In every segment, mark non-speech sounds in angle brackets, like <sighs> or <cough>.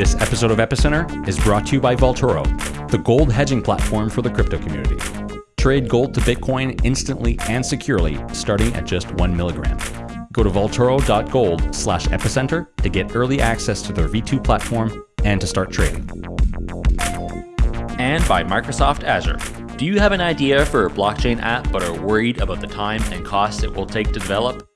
This episode of Epicenter is brought to you by Vaultoro, the gold hedging platform for the crypto community. Trade gold to Bitcoin instantly and securely, starting at just one milligram. Go to vaultoro.gold slash epicenter to get early access to their V2 platform and to start trading. And by Microsoft Azure. Do you have an idea for a blockchain app but are worried about the time and cost it will take to develop?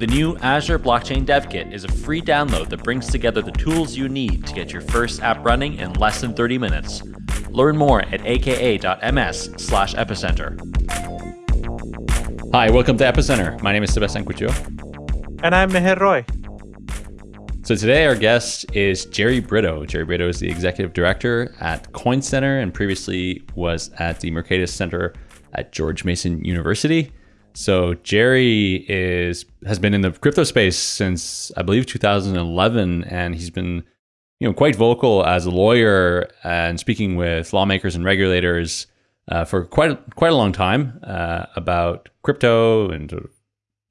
The new Azure Blockchain Dev Kit is a free download that brings together the tools you need to get your first app running in less than 30 minutes. Learn more at aka.ms slash epicenter. Hi, welcome to Epicenter. My name is Sébastien Couture. And I'm Meher Roy. So today our guest is Jerry Brito. Jerry Brito is the executive director at Coin Center and previously was at the Mercatus Center at George Mason University. So Jerry is has been in the crypto space since I believe 2011, and he's been you know quite vocal as a lawyer and speaking with lawmakers and regulators uh, for quite a, quite a long time uh, about crypto and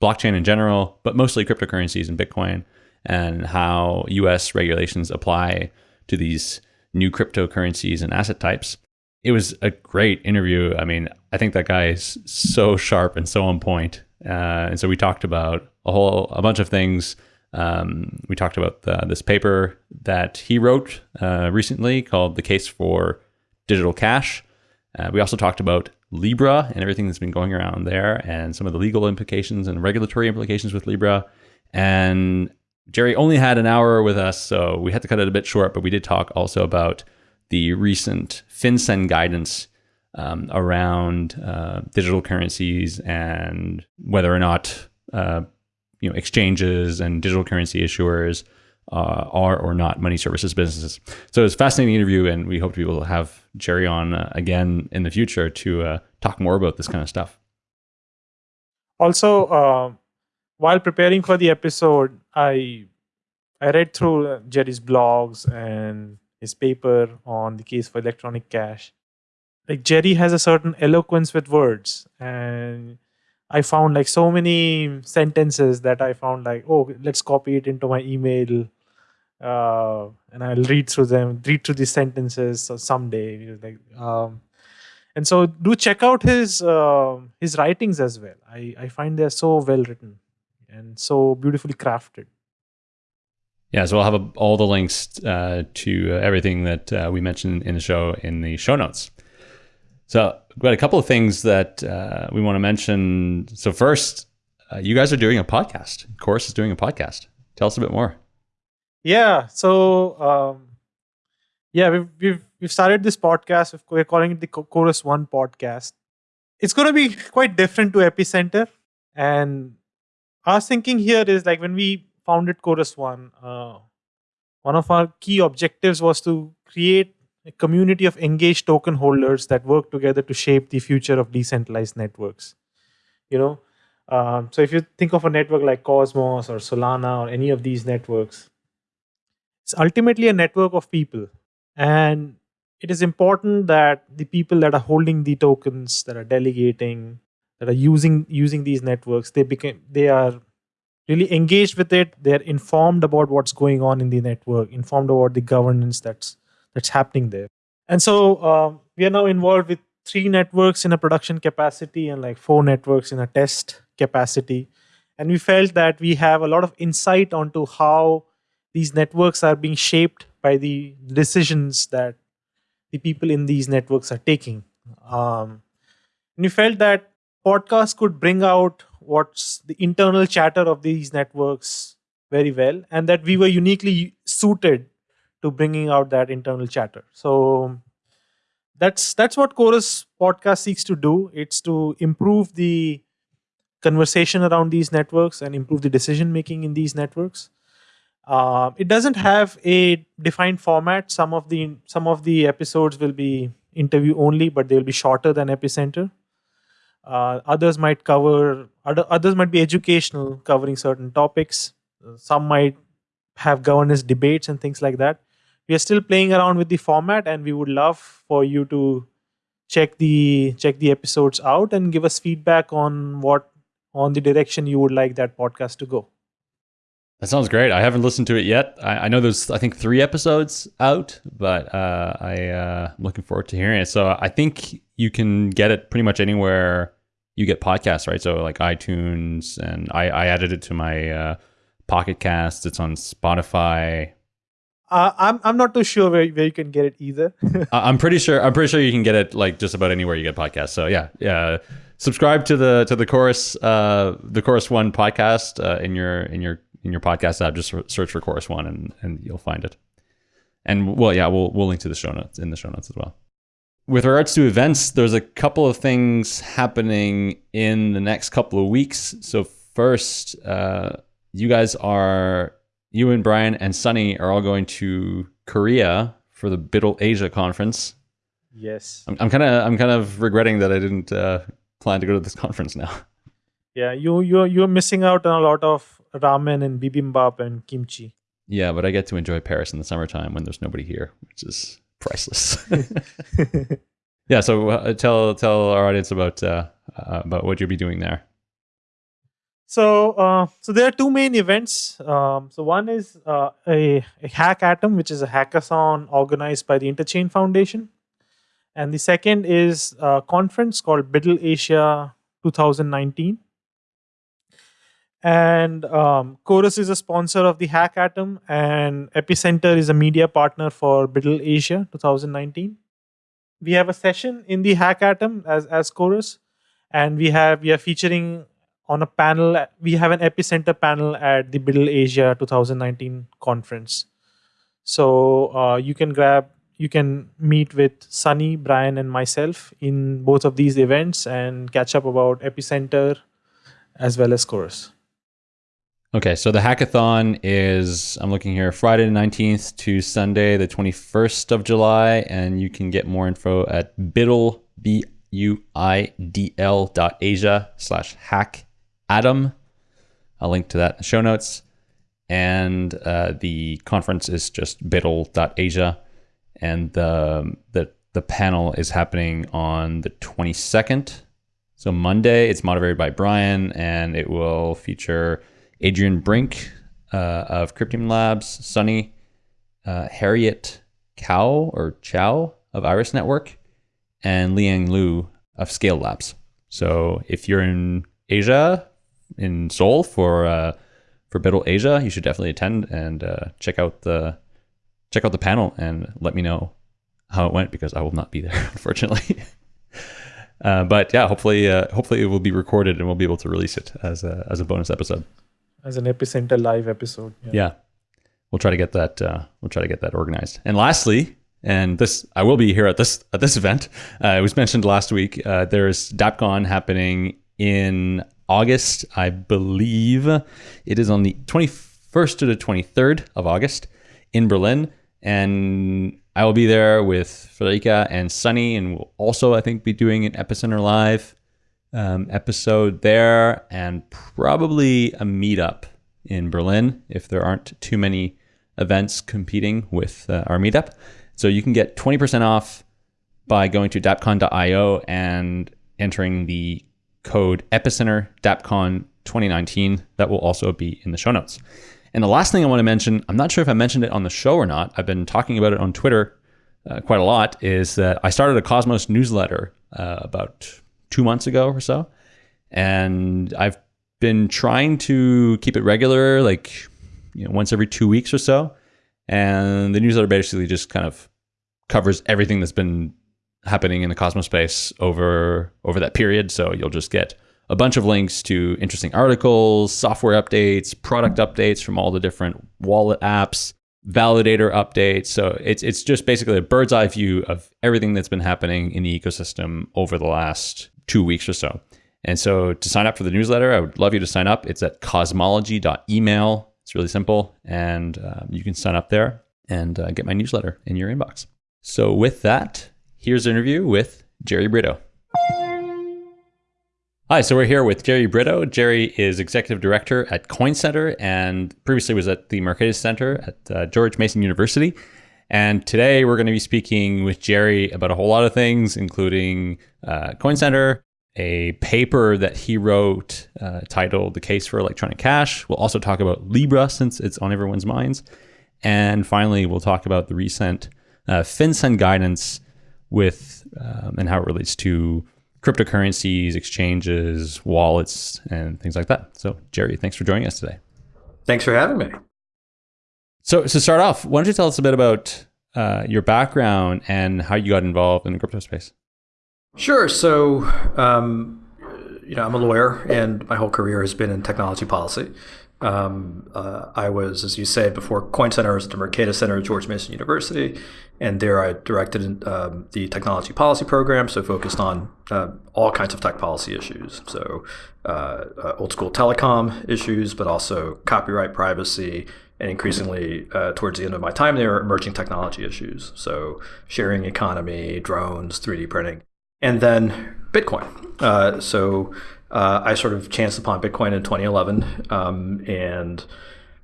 blockchain in general, but mostly cryptocurrencies and Bitcoin and how U.S. regulations apply to these new cryptocurrencies and asset types it was a great interview. I mean, I think that guy is so sharp and so on point. Uh, and so we talked about a whole a bunch of things. Um, we talked about the, this paper that he wrote uh, recently called "The Case for Digital Cash." Uh, we also talked about Libra and everything that's been going around there, and some of the legal implications and regulatory implications with Libra. And Jerry only had an hour with us, so we had to cut it a bit short. But we did talk also about the recent FinCEN guidance um, around uh, digital currencies and whether or not uh, you know exchanges and digital currency issuers uh, are or not money services businesses. So it's a fascinating interview, and we hope to be able to have Jerry on uh, again in the future to uh, talk more about this kind of stuff. Also, uh, while preparing for the episode, I I read through Jerry's blogs and his paper on the case for electronic cash. Like Jerry has a certain eloquence with words, and I found like so many sentences that I found like, oh, let's copy it into my email, uh, and I'll read through them, read through these sentences someday. Like, um, and so do check out his uh, his writings as well. I I find they're so well written and so beautifully crafted. Yeah, so we'll have a, all the links uh, to everything that uh, we mentioned in the show in the show notes. So, we've got a couple of things that uh, we want to mention. So, first, uh, you guys are doing a podcast. Chorus is doing a podcast. Tell us a bit more. Yeah. So, um, yeah, we've, we've we've started this podcast. We're calling it the Chorus One podcast. It's going to be quite different to Epicenter, and our thinking here is like when we founded Chorus One, uh, one of our key objectives was to create a community of engaged token holders that work together to shape the future of decentralized networks. You know, um, so if you think of a network like Cosmos or Solana or any of these networks, it's ultimately a network of people, and it is important that the people that are holding the tokens, that are delegating, that are using using these networks, they became they are really engaged with it. They're informed about what's going on in the network informed about the governance that's that's happening there. And so uh, we are now involved with three networks in a production capacity and like four networks in a test capacity. And we felt that we have a lot of insight onto how these networks are being shaped by the decisions that the people in these networks are taking. Um, and we felt that podcasts could bring out what's the internal chatter of these networks very well and that we were uniquely suited to bringing out that internal chatter. So that's that's what chorus podcast seeks to do. It's to improve the conversation around these networks and improve the decision making in these networks. Uh, it doesn't have a defined format. Some of the some of the episodes will be interview only but they'll be shorter than epicenter uh, others might cover other, others might be educational, covering certain topics. Uh, some might have governance debates and things like that. We are still playing around with the format, and we would love for you to check the check the episodes out and give us feedback on what on the direction you would like that podcast to go. That sounds great. I haven't listened to it yet. I, I know there's, I think, three episodes out, but uh, I, uh, I'm looking forward to hearing it. So I think you can get it pretty much anywhere you get podcasts, right? So like iTunes, and I, I added it to my uh, Pocket Cast. It's on Spotify. Uh, I'm I'm not too sure where, where you can get it either. <laughs> I'm pretty sure. I'm pretty sure you can get it like just about anywhere you get podcasts. So yeah, yeah. Subscribe to the to the chorus uh, the chorus one podcast uh, in your in your in your podcast app. Just search for chorus one and and you'll find it. And well, yeah, we'll we'll link to the show notes in the show notes as well. With regards to events, there's a couple of things happening in the next couple of weeks. So first, uh, you guys are you and Brian and Sunny are all going to Korea for the BUIDL Asia conference. yes. I'm, I'm kind of I'm kind of regretting that I didn't uh, plan to go to this <laughs> conference now. Yeah, you you you're missing out on a lot of ramen and bibimbap and kimchi. Yeah, but I get to enjoy Paris in the summertime when there's nobody here, which is priceless. <laughs> <laughs> yeah, so uh, tell tell our audience about uh, uh, about what you'll be doing there. So, uh, so there are two main events. Um, so one is uh, a, a HackAtom, which is a hackathon organized by the Interchain Foundation, and the second is a conference called BUIDL Asia 2019. And um, Chorus is a sponsor of the HackAtom, and Epicenter is a media partner for BUIDL Asia 2019. We have a session in the HackAtom as as Chorus, and we have we are featuring on a panel. We have an Epicenter panel at the BUIDL Asia 2019 conference. So uh, you can grab, you can meet with Sunny, Brian, and myself in both of these events and catch up about Epicenter as well as Chorus. Okay, so the hackathon is I'm looking here Friday the 19th to Sunday the 21st of July, and you can get more info at biddle b u i d l dot asia slash hack Adam. I'll link to that in the show notes. And uh, the conference is just buidl.asia. And the, the, the panel is happening on the 22nd. So Monday, it's moderated by Brian, and it will feature Adrian Brink uh, of Cryptium Labs, Sunny, uh, Harriet Cow or Chow of Iris Network, and Liang Lu of Scale Labs. So if you're in Asia, in Seoul for uh, for BUIDL Asia, you should definitely attend and uh, check out the check out the panel and let me know how it went because I will not be there <laughs> unfortunately. uh, but yeah, hopefully uh, hopefully it will be recorded and we'll be able to release it as a as a bonus episode. As an Epicenter live episode. Yeah, we'll try to get that uh, we'll try to get that organized. And lastly, and this I will be here at this at this event. Uh, it was mentioned last week. Uh, there's DappCon happening in August, I believe. It is on the 21st to the 23rd of August in Berlin, and I will be there with Friederike and Sunny, and we'll also I think be doing an Epicenter Live um, episode there, and probably a meetup in Berlin if there aren't too many events competing with uh, our meetup. So you can get 20% off by going to dappcon.io and entering the code epicenter dappcon 2019 that will also be in the show notes and the last thing i want to mention i'm not sure if i mentioned it on the show or not i've been talking about it on twitter uh, quite a lot is that i started a cosmos newsletter uh, about two months ago or so and i've been trying to keep it regular like you know once every two weeks or so and the newsletter basically just kind of covers everything that's been happening in the Cosmos space over over that period. So you'll just get a bunch of links to interesting articles, software updates, product updates from all the different wallet apps, validator updates. So it's it's just basically a bird's eye view of everything that's been happening in the ecosystem over the last two weeks or so. And so to sign up for the newsletter, I would love you to sign up. It's at cosmology.email. It's really simple, and um, you can sign up there and uh, get my newsletter in your inbox. So with that, here's an interview with Jerry Brito. Hi, so we're here with Jerry Brito. Jerry is executive director at Coin Center and previously was at the Mercatus Center at uh, George Mason University. And today we're going to be speaking with Jerry about a whole lot of things, including uh, Coin Center, a paper that he wrote uh, titled The Case for Electronic Cash. We'll also talk about Libra since it's on everyone's minds. And finally, we'll talk about the recent uh, FinCEN guidance with um, and how it relates to cryptocurrencies, exchanges, wallets, and things like that. So, Jerry, thanks for joining us today. Thanks for having me. So, to start off, why don't you tell us a bit about uh, your background and how you got involved in the crypto space? Sure. So, um, you know, I'm a lawyer, and my whole career has been in technology policy. Um, uh, I was, as you said before, Coin Center was at the Mercatus Center at George Mason University, and there I directed um, the technology policy program, so focused on uh, all kinds of tech policy issues. So, uh, uh old school telecom issues, but also copyright, privacy, and increasingly uh, towards the end of my time there, were emerging technology issues. So, sharing economy, drones, 3D printing, and then Bitcoin. Uh, so uh, I sort of chanced upon Bitcoin in 2011, um, and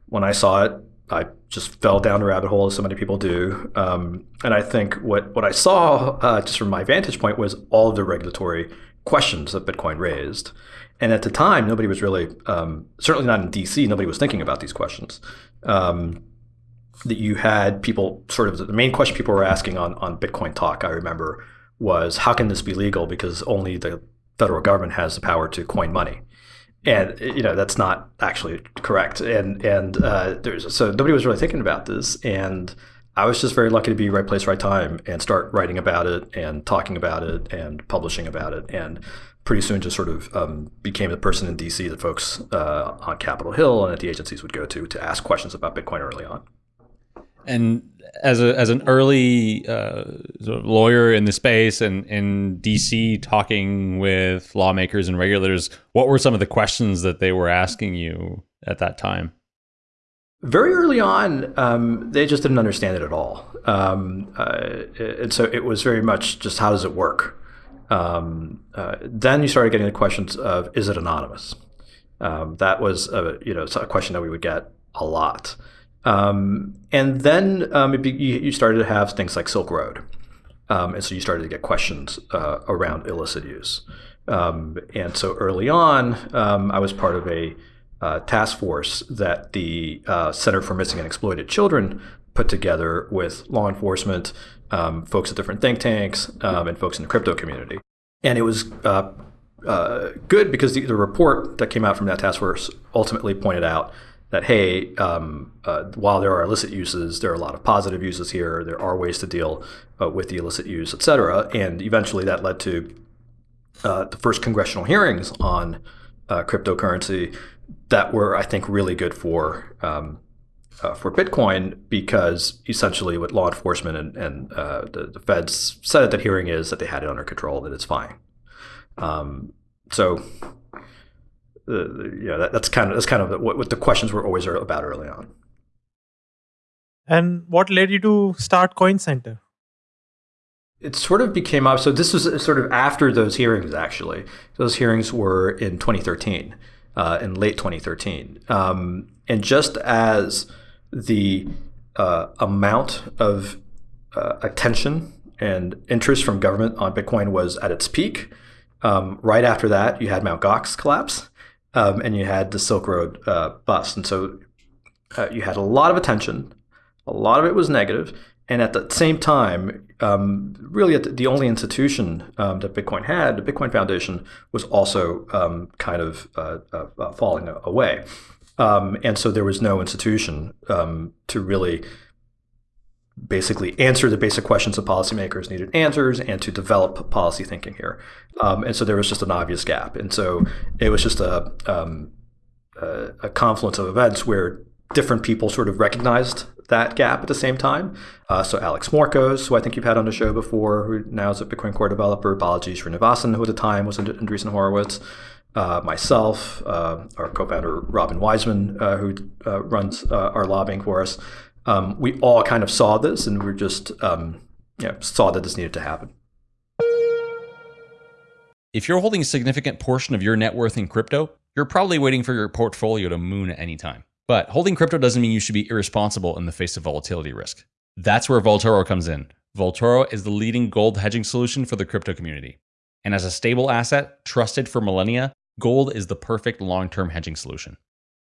when I saw it, I just fell down the rabbit hole as so many people do. Um, and I think what what I saw, uh, just from my vantage point, was all of the regulatory questions that Bitcoin raised. And at the time, nobody was really, um, certainly not in DC, nobody was thinking about these questions. Um, that you had people sort of the main question people were asking on on Bitcoin Talk. I remember was how can this be legal because only the federal government has the power to coin money and you know that's not actually correct and and uh, there's so nobody was really thinking about this and i was just very lucky to be right place right time and start writing about it and talking about it and publishing about it and pretty soon just sort of um, became the person in dc that folks uh, on capitol hill and at the agencies would go to to ask questions about bitcoin early on and as a as an early uh, sort of lawyer in the space and in DC, talking with lawmakers and regulators, what were some of the questions that they were asking you at that time? Very early on, um, they just didn't understand it at all, um, uh, and so it was very much just how does it work. Um, uh, then you started getting the questions of is it anonymous? Um, that was a, you know a question that we would get a lot. Um, and then um, be, you, started to have things like Silk Road. Um, and so you started to get questions uh, around illicit use. Um, and so early on, I was part of a uh, task force that the uh, Center for Missing and Exploited Children put together with law enforcement, um, folks at different think tanks, and folks in the crypto community. And it was uh, uh, good because the, the report that came out from that task force ultimately pointed out that hey, um, uh, while there are illicit uses, there are a lot of positive uses here. There are ways to deal uh, with the illicit use, et cetera. And eventually, that led to uh, the first congressional hearings on uh, cryptocurrency that were, I think, really good for um, uh, for Bitcoin because essentially, what law enforcement and, and uh, the, the, feds said at that hearing is that they had it under control, that it's fine. Um, so uh, yeah, that, that's kind of that's kind of what, what the questions were always about early on. And what led you to start Coin Center? It sort of became up. So this was sort of after those hearings. Actually, those hearings were in 2013, uh, in late 2013, um, and just as the uh, amount of uh, attention and interest from government on Bitcoin was at its peak. Um, right after that, you had Mt. Gox collapse, um, and you had the Silk Road uh, bust. And so uh, you had a lot of attention. A lot of it was negative, and at the same time, um, really the, the only institution um, that Bitcoin had, the Bitcoin Foundation, was also um, kind of uh, uh, uh falling away. Um, and so there was no institution um, to really basically answer the basic questions that policymakers needed answers and to develop policy thinking here. Um, and so there was just an obvious gap. And so it was just a, um, a, a, confluence of events where different people sort of recognized that gap at the same time. Uh, so Alex Morcos, who I think you've had on the show before, who now is a Bitcoin Core developer, Balaji Srinivasan, who at the time was in Andreessen Horowitz, uh, myself, uh, our co-founder Robin Weisman, uh, who uh, runs uh, our lobbying for us, um, we all kind of saw this and we just um, you know, saw that this needed to happen. If you're holding a significant portion of your net worth in crypto, you're probably waiting for your portfolio to moon at any time. But holding crypto doesn't mean you should be irresponsible in the face of volatility risk. That's where Vaultoro comes in. Vaultoro is the leading gold hedging solution for the crypto community. And as a stable asset, trusted for millennia, gold is the perfect long term hedging solution.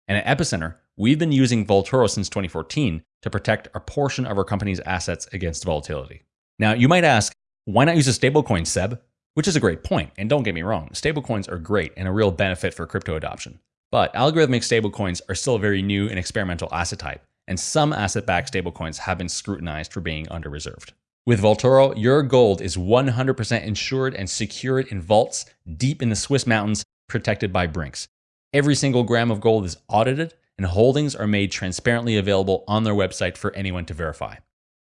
And at Epicenter, we've been using Vaultoro since 2014 to protect a portion of our company's assets against volatility. Now, you might ask, why not use a stablecoin, Seb? Which is a great point, and don't get me wrong, stablecoins are great and a real benefit for crypto adoption. But algorithmic stablecoins are still a very new and experimental asset type, and some asset backed stablecoins have been scrutinized for being under reserved. With Vaultoro, your gold is 100% insured and secured in vaults deep in the Swiss mountains, protected by Brinks. Every single gram of gold is audited, and holdings are made transparently available on their website for anyone to verify.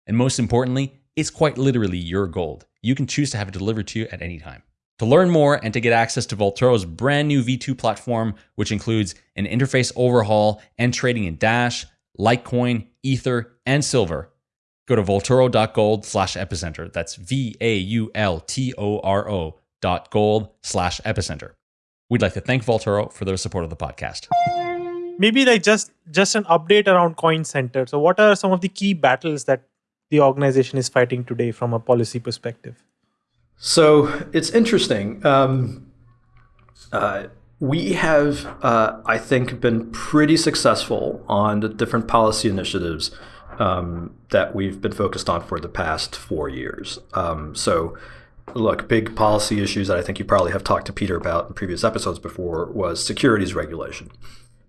And most importantly, it's quite literally your gold. You can choose to have it delivered to you at any time. To learn more and to get access to Vaultoro's brand new V2 platform, which includes an interface overhaul and trading in Dash, Litecoin, Ether, and Silver, go to vaultoro.gold slash epicenter. That's V A U L T O R O dot gold slash epicenter. We'd like to thank Vaultoro for their support of the podcast. Maybe like just just an update around Coin Center. So, what are some of the key battles that the organization is fighting today from a policy perspective? So it's interesting. Um, uh, we have, uh, I think, been pretty successful on the different policy initiatives um, that we've been focused on for the past four years. Um, so, look, big policy issues that I think you probably have talked to Peter about in previous episodes before was securities regulation.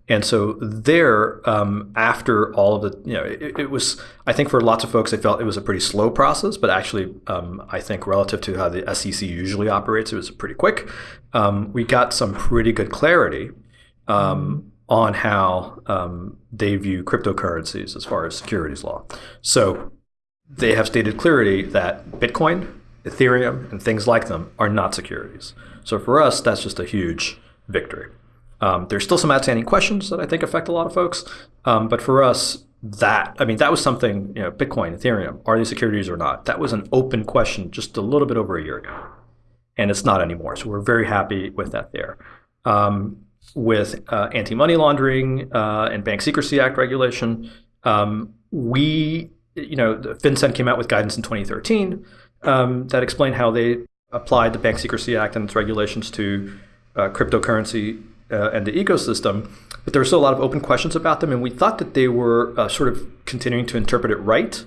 And so there, um, after all of the, you know, it, it, was, I think for lots of folks, they felt it was a pretty slow process, but actually, um, I think relative to how the SEC usually operates, it was pretty quick. Um, we got some pretty good clarity um, on how um, they view cryptocurrencies as far as securities law. So they have stated clearly that Bitcoin, Ethereum, and things like them are not securities. So for us, that's just a huge victory. Um, there's still some outstanding questions that I think affect a lot of folks, um, but for us, that I mean, that was something you know, Bitcoin, Ethereum, are these securities or not? That was an open question just a little bit over a year ago, and it's not anymore. So we're very happy with that there. Um, with uh, anti-money laundering uh, and Bank Secrecy Act regulation, um, we you know, FinCEN came out with guidance in 2013 um, that explained how they applied the Bank Secrecy Act and its regulations to uh, cryptocurrency uh, and the ecosystem, but there were still a lot of open questions about them, and we thought that they were uh, sort of continuing to interpret it right.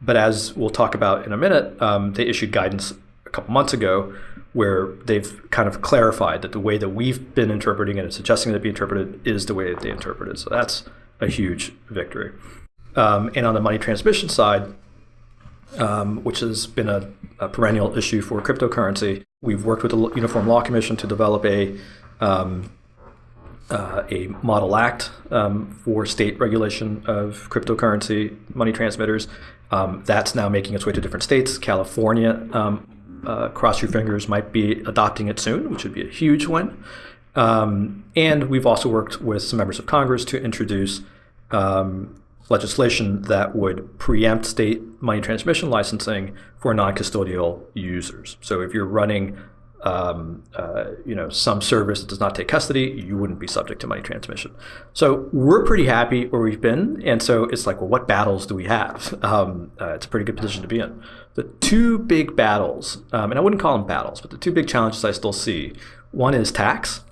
But as we'll talk about in a minute, um, they issued guidance a couple months ago where they've kind of clarified that the way that we've been interpreting it and suggesting that it be interpreted is the way that they interpret it. So that's a huge victory. Um, and on the money transmission side, um, which has been a, a, perennial issue for cryptocurrency, we've worked with the Uniform Law Commission to develop a um, uh, a model act um, for state regulation of cryptocurrency money transmitters. Um, that's now making its way to different states. California, um, uh, cross your fingers, might be adopting it soon, which would be a huge win. Um, and we've also worked with some members of Congress to introduce um, legislation that would preempt state money transmission licensing for non-custodial users. So if you're running um, uh, you know, some service that does not take custody, you wouldn't be subject to money transmission. So we're pretty happy where we've been, and so it's like, well, what battles do we have? <laughs> Um, uh, it's a pretty good position to be in. The two big battles, um, and I wouldn't call them battles, but the two big challenges I still see. One is tax.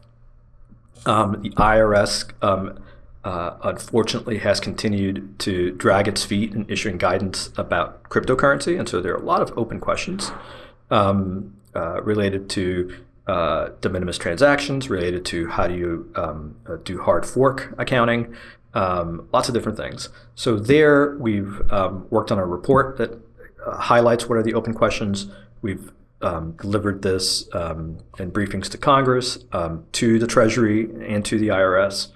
Um, the IRS, um, uh, unfortunately, has continued to drag its feet in issuing guidance about cryptocurrency, and so there are a lot of open questions. Um, uh, related to uh, de minimis transactions, related to how do you um, uh, do hard fork accounting, um, lots of different things. So there we've um, worked on a report that uh, highlights what are the open questions. We've um, delivered this um, in briefings to Congress, to the Treasury, and to the IRS.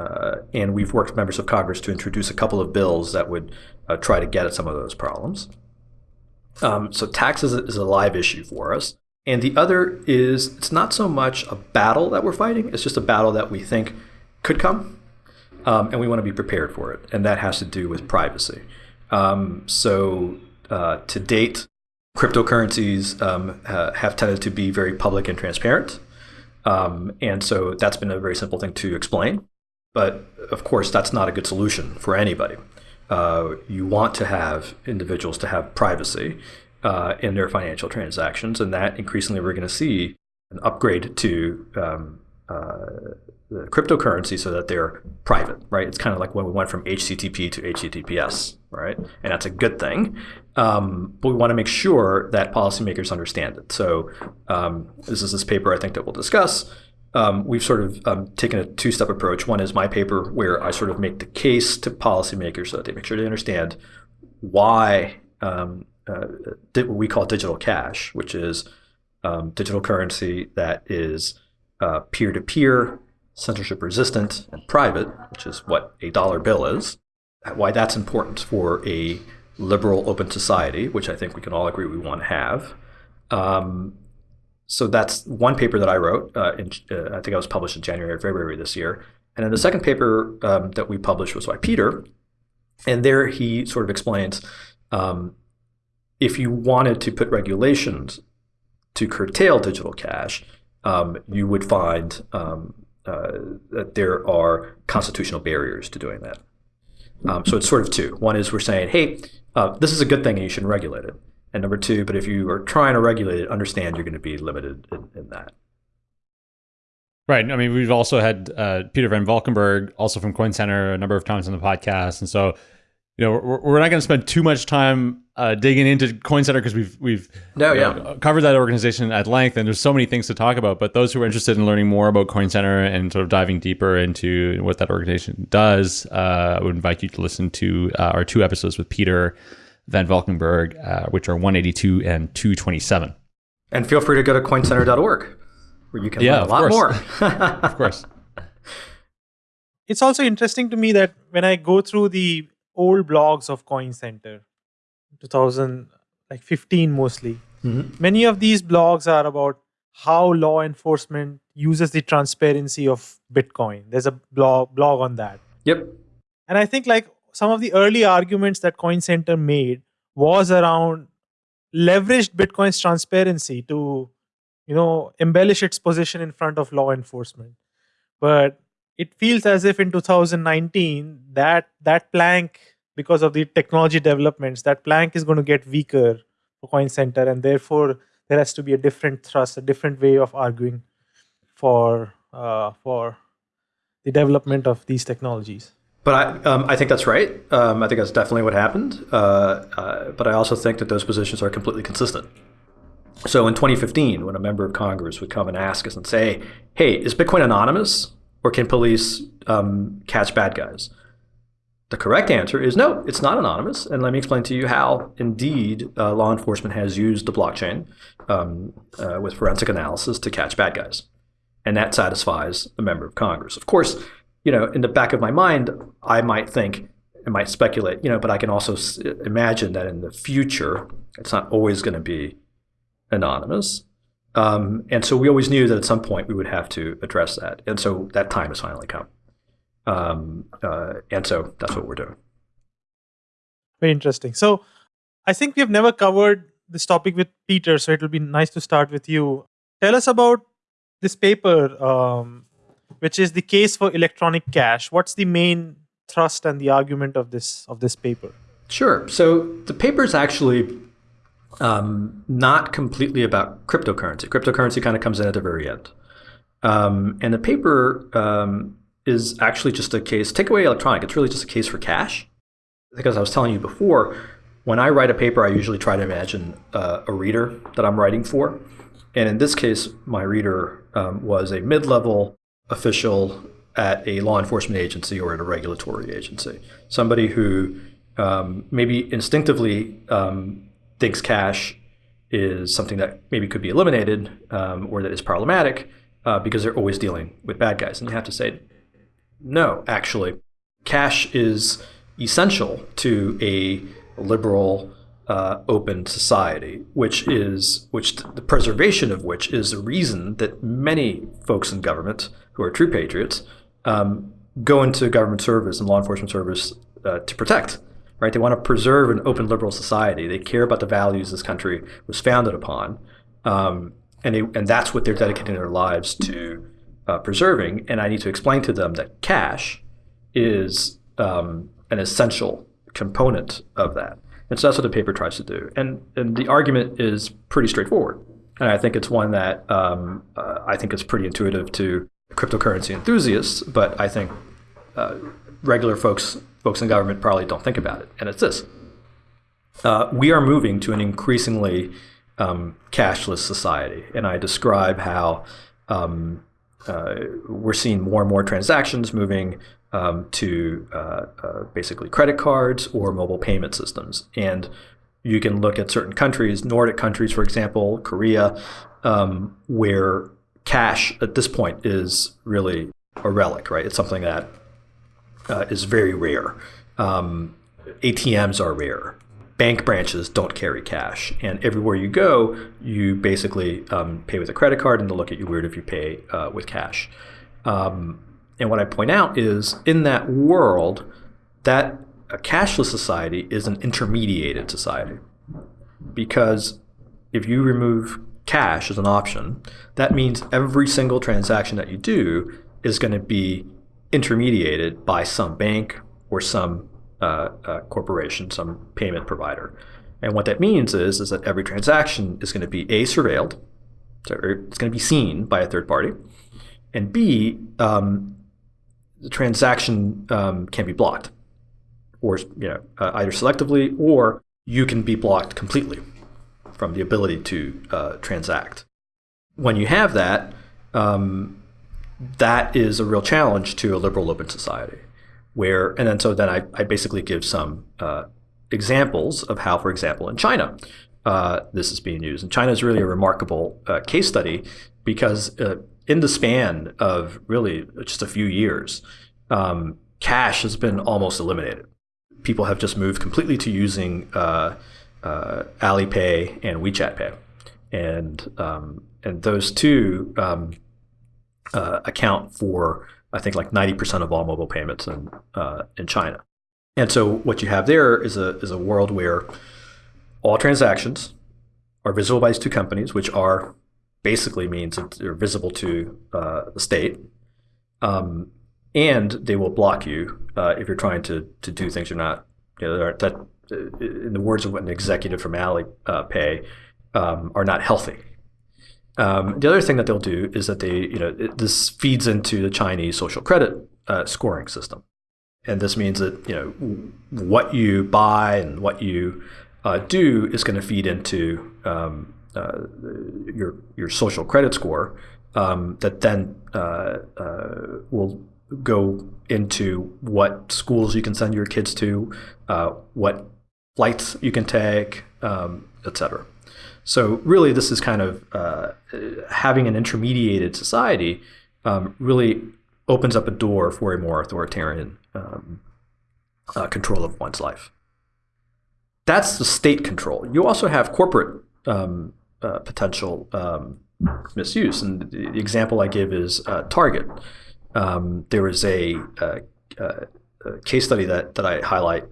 Uh, and we've worked with members of Congress to introduce a couple of bills that would uh, try to get at some of those problems. Um, so taxes is a live issue for us. And the other is it's not so much a battle that we're fighting, it's just a battle that we think could come. Um, and we want to be prepared for it. And that has to do with privacy. Um, so uh, to date, cryptocurrencies um, have tended to be very public and transparent. Um, and so that's been a very simple thing to explain. But of course, that's not a good solution for anybody uh, you want to have individuals to have privacy. uh, in their financial transactions, and that increasingly we're going to see an upgrade to um, uh, cryptocurrency so that they're private, right? It's kind of like when we went from HTTP to HTTPS, right? And that's a good thing. Um, but we want to make sure that policymakers understand it. So um, this is this paper I think that we'll discuss. Um, we've sort of um, taken a two-step approach. One is my paper where I sort of make the case to policymakers so that they make sure they understand why um, uh, what we call digital cash, which is um, digital currency that is uh, peer-to-peer censorship resistant and private, which is what a dollar bill is, why that's important for a liberal open society, which I think we can all agree we want to have. Um, so that's one paper that I wrote. Uh, in, uh, I think I was published in January or February this year. And then the second paper um, that we published was by Peter. And there he sort of explains um, if you wanted to put regulations to curtail digital cash, um, you would find um, that there are constitutional barriers to doing that. Um, so it's sort of two. One is we're saying, hey, uh, this is a good thing and you shouldn't regulate it. And number two, but if you are trying to regulate it, understand you're going to be limited in, in that. Right. I mean, we've also had uh, Peter Van Valkenburgh, also from Coin Center, a number of times on the podcast, and so you know we're, we're not going to spend too much time uh, digging into Coin Center because we've we've no, yeah. know, covered that organization at length, and there's so many things to talk about. But those who are interested in learning more about Coin Center and sort of diving deeper into what that organization does, uh, I would invite you to listen to uh, our two episodes with Peter Van Valkenburgh, uh, which are 182 and 227. And feel free to go to coincenter.org where you can yeah, learn a lot more. of course. <laughs> It's also interesting to me that when I go through the old blogs of Coin Center, 2000 like 15 mostly, mm-hmm. many of these blogs are about how law enforcement uses the transparency of Bitcoin. There's a blog blog on that. Yep. And I think like some of the early arguments that Coin Center made was around leveraged Bitcoin's transparency to, you know, embellish its position in front of law enforcement. But it feels as if in 2019 that that plank, because of the technology developments, that plank is going to get weaker for Coin Center, and therefore there has to be a different thrust, a different way of arguing for uh, for the development of these technologies. But I, um, I think that's right. Um, I think that's definitely what happened. Uh, uh, but I also think that those positions are completely consistent. So in 2015, when a member of Congress would come and ask us and say, hey, is Bitcoin anonymous or can police um, catch bad guys? The correct answer is no, it's not anonymous. And let me explain to you how, indeed, uh, law enforcement has used the blockchain um, uh, with forensic analysis to catch bad guys. And that satisfies a member of Congress. Of course, you know, in the back of my mind, I might think, I might speculate, you know, but I can also imagine that in the future, it's not always going to be anonymous. Um, and so we always knew that at some point we would have to address that. And so that time has finally come. Um, uh, and so that's what we're doing. Very interesting. So I think we've never covered this topic with Peter, so it'll be nice to start with you. Tell us about this paper um, which is the case for electronic cash. What's the main thrust and the argument of this of this paper? Sure. So the paper is actually um, not completely about cryptocurrency. Cryptocurrency kind of comes in at the very end. Um, and the paper um, is actually just a case, take away electronic, it's really just a case for cash. Because I was telling you before, when I write a paper, I usually try to imagine uh, a reader that I'm writing for. And in this case, my reader um, was a mid level official at a law enforcement agency or at a regulatory agency. Somebody who um, maybe instinctively um, thinks cash is something that maybe could be eliminated um, or that is problematic uh, because they're always dealing with bad guys. And you have to say, no, actually, cash is essential to a liberal uh, open society, which is which the preservation of which is the reason that many folks in government who are true patriots um, go into government service and law enforcement service uh, to protect. Right? They want to preserve an open liberal society. They care about the values this country was founded upon, um, and they, and that's what they're dedicating their lives to uh, preserving. And I need to explain to them that cash is um, an essential component of that. And so that's what the paper tries to do. And, and the argument is pretty straightforward. And I think it's one that um, uh, I think is pretty intuitive to cryptocurrency enthusiasts, but I think uh, regular folks, folks in government probably don't think about it. And it's this. Uh, we are moving to an increasingly um, cashless society. And I describe how um, uh, we're seeing more and more transactions moving um, to uh, uh, basically credit cards or mobile payment systems. And you can look at certain countries, Nordic countries, for example, Korea, um, where cash at this point is really a relic, right? It's something that uh, is very rare. Um, ATMs are rare. Bank branches don't carry cash, and everywhere you go, you basically um, pay with a credit card, and they'll look at you weird if you pay uh, with cash. Um, and what I point out is in that world, that a cashless society is an intermediated society. Because if you remove cash as an option, that means every single transaction that you do is going to be intermediated by some bank or some uh, uh, corporation, some payment provider. And what that means is, is that every transaction is going to be A, surveilled, so it's going to be seen by a third party, and B, um, the transaction um, can be blocked, or you know uh, either selectively or you can be blocked completely from the ability to uh, transact. When you have that, um, that is a real challenge to a liberal open society. Where and then so then I, I basically give some uh, examples of how, for example, in China, uh, this is being used. And China is really a remarkable uh, case study because uh, in the span of really just a few years, um, cash has been almost eliminated. People have just moved completely to using uh, uh, Alipay and WeChat Pay, and um, and those two um, account for I think like ninety percent of all mobile payments in uh, in China. And so what you have there is a is a world where all transactions are visible by these two companies, which are basically means that they're visible to uh, the state. Um, and they will block you uh, if you're trying to, to do things you're not, you know, that, uh, in the words of an executive from Alipay, um, are not healthy. Um, the other thing that they'll do is that they, you know, it, this feeds into the Chinese social credit uh, scoring system. And this means that, you know, what you buy and what you uh, do is going to feed into um, uh, your your social credit score um, that then uh, uh, will go into what schools you can send your kids to, uh, what flights you can take, um, etc. So really, this is kind of uh, having an intermediated society um, really opens up a door for a more authoritarian um, uh, control of one's life. That's the state control. You also have corporate um, uh, potential um, misuse. And the example I give is uh, Target. Um, there was a, a, a, case study that, that I highlight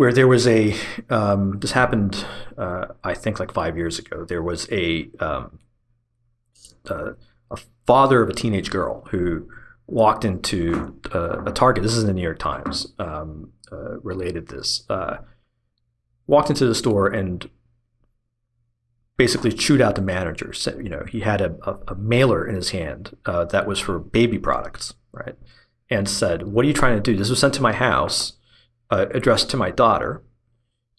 where there was a, um, this happened, uh, I think like five years ago, there was a, um, a father of a teenage girl who walked into uh, a Target. This is in the New York Times. Um, uh, related this. Uh, walked into the store and basically chewed out the manager. You know, he had a, a, a mailer in his hand uh, that was for baby products, right? And said, "What are you trying to do? This was sent to my house, uh, addressed to my daughter,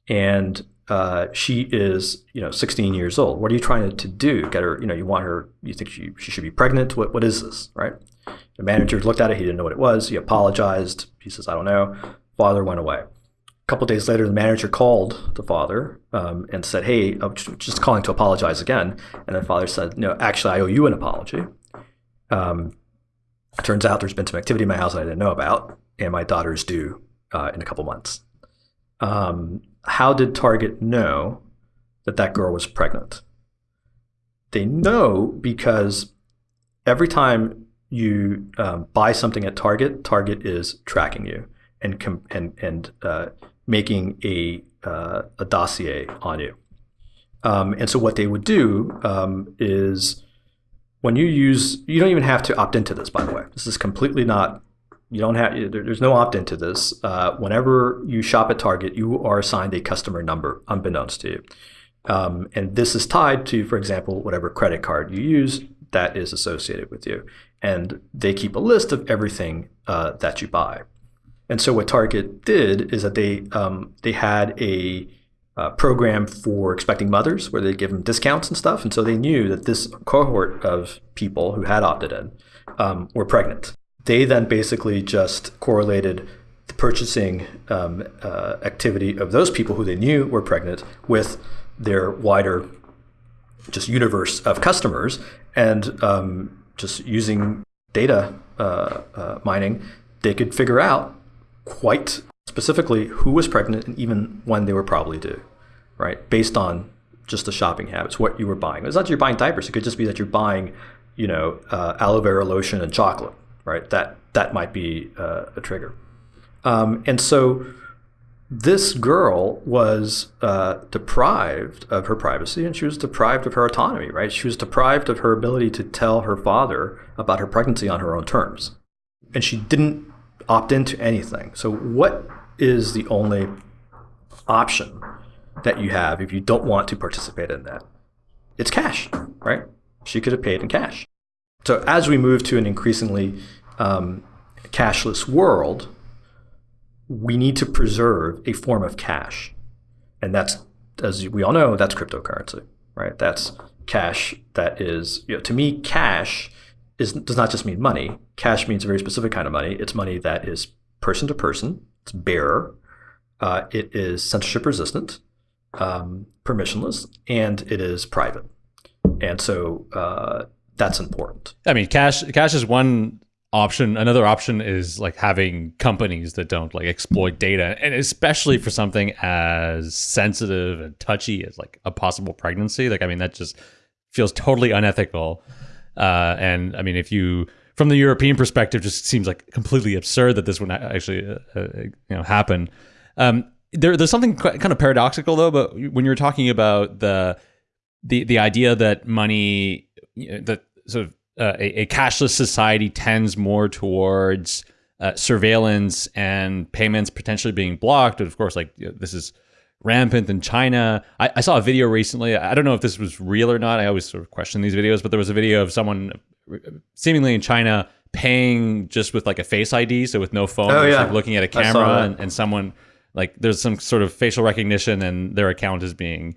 and uh, she is, you know, 16 years old. What are you trying to, do? Get her, you know, you want her? You think she she should be pregnant? What what is this, right?" The manager looked at it. He didn't know what it was. He apologized. He says, "I don't know." Father went away A couple days later, the manager called the father um, and said, "Hey, I'm just calling to apologize again." And the father said, "No, actually, I owe you an apology. Um, turns out there's been some activity in my house that I didn't know about, and my daughter's due uh, in a couple months." Um, how did Target know that that girl was pregnant? They know because every time you um, buy something at Target, Target is tracking you and and and uh, making a, uh, a dossier on you. Um, and so what they would do um, is when you use, you don't even have to opt into this, by the way. This is completely not You don't have there, there's no opt-in to this. Uh, whenever you shop at Target, you are assigned a customer number, unbeknownst to you, um, and this is tied to, for example, whatever credit card you use that is associated with you, and they keep a list of everything uh, that you buy. And so what Target did is that they um, they had a uh, program for expecting mothers where they give them discounts and stuff. And so they knew that this cohort of people who had opted in um, were pregnant. They then basically just correlated the purchasing um, uh, activity of those people who they knew were pregnant with their wider just universe of customers and um, just using data uh, uh mining, they could figure out quite specifically who was pregnant and even when they were probably due, right? Based on just the shopping habits, what you were buying. It's not that you're buying diapers. It could just be that you're buying, you know, uh, aloe vera lotion and chocolate, right? That that might be uh, a trigger. Um, and so this girl was uh, deprived of her privacy and she was deprived of her autonomy, right? She was deprived of her ability to tell her father about her pregnancy on her own terms. And she didn't opt into anything. So, what is the only option that you have if you don't want to participate in that? It's cash, right? She could have paid in cash. So, as we move to an increasingly um, cashless world, we need to preserve a form of cash. And that's, as we all know, that's cryptocurrency, right? That's cash that is, you know, to me, cash is, does not just mean money. Cash means a very specific kind of money. It's money that is person to person. It's bearer. Uh, it is censorship resistant, um, permissionless, and it is private. And so uh, that's important. I mean, cash cash is one option. Another option is like having companies that don't like exploit data, and especially for something as sensitive and touchy as like a possible pregnancy. Like, I mean, that just feels totally unethical. Uh, and I mean, if you from the European perspective, just seems like completely absurd that this would actually uh, uh, you know happen. Um, there, there's something kind of paradoxical though, but when you're talking about the the the idea that money that sort of uh, a, a, cashless society tends more towards uh, surveillance and payments potentially being blocked. And of course, like you know, this is rampant in China. I, I, saw a video recently. I don't know if this was real or not. I always sort of question these videos, but there was a video of someone seemingly in China paying just with like a face ID, so with no phone, oh, yeah. like looking at a camera, and, and, someone like there's some sort of facial recognition, and their account is being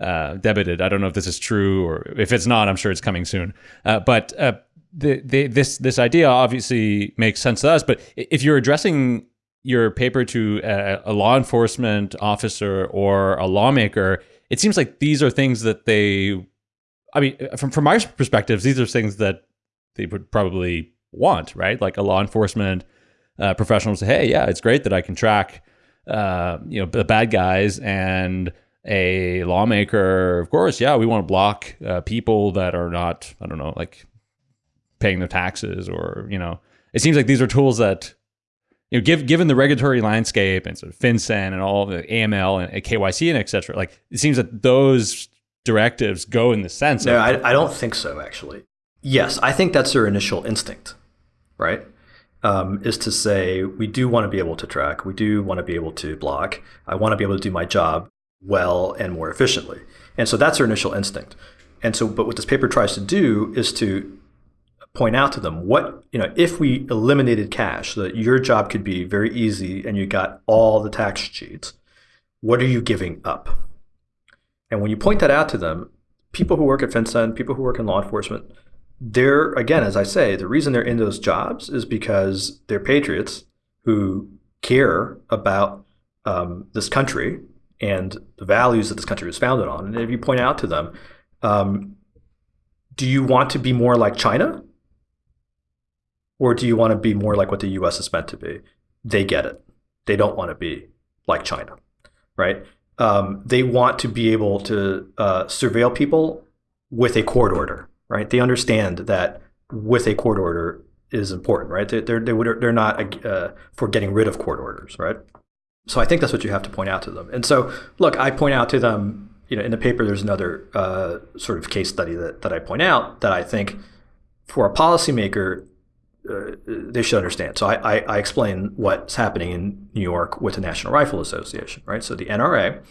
uh, debited. I don't know if this is true or if it's not. I'm sure it's coming soon. Uh, but uh, the, the, this this idea obviously makes sense to us. But if you're addressing your paper to a, a, law enforcement officer or a lawmaker, it seems like these are things that they, I mean, from, from my perspectives, these are things that they would probably want, right? Like a law enforcement uh, professional say, hey, yeah, it's great that I can track, uh, you know, the bad guys and a lawmaker, of course, yeah, we want to block uh, people that are not, I don't know, like paying their taxes or, you know, it seems like these are tools that you know, give, given the regulatory landscape and sort of FinCEN and all the AML and KYC and et cetera, like it seems that those directives go in the sense. No, of, I, I don't think so. Actually, yes, I think that's their initial instinct, right? Um, is to say we do want to be able to track, we do want to be able to block. I want to be able to do my job well and more efficiently, and so that's their initial instinct. And so, but what this paper tries to do is to point out to them what you know if we eliminated cash so that your job could be very easy and you got all the tax sheets what are you giving up and when you point that out to them people who work at FinCEN, people who work in law enforcement they're again as i say the reason they're in those jobs is because they're patriots who care about um, this country and the values that this country was founded on and if you point out to them um, do you want to be more like china or do you want to be more like what the US is meant to be? They get it. They don't want to be like China, right? Um, they want to be able to uh, surveil people with a court order, right? They understand that with a court order is important, right? They, they're, they're not uh, for getting rid of court orders, right? So I think that's what you have to point out to them. And so, look, I point out to them, you know, in the paper, there's another uh, sort of case study that, that I point out that I think for a policymaker, uh, they should understand. So I, I, I, explain what's happening in New York with the National Rifle Association, right? So the NRA,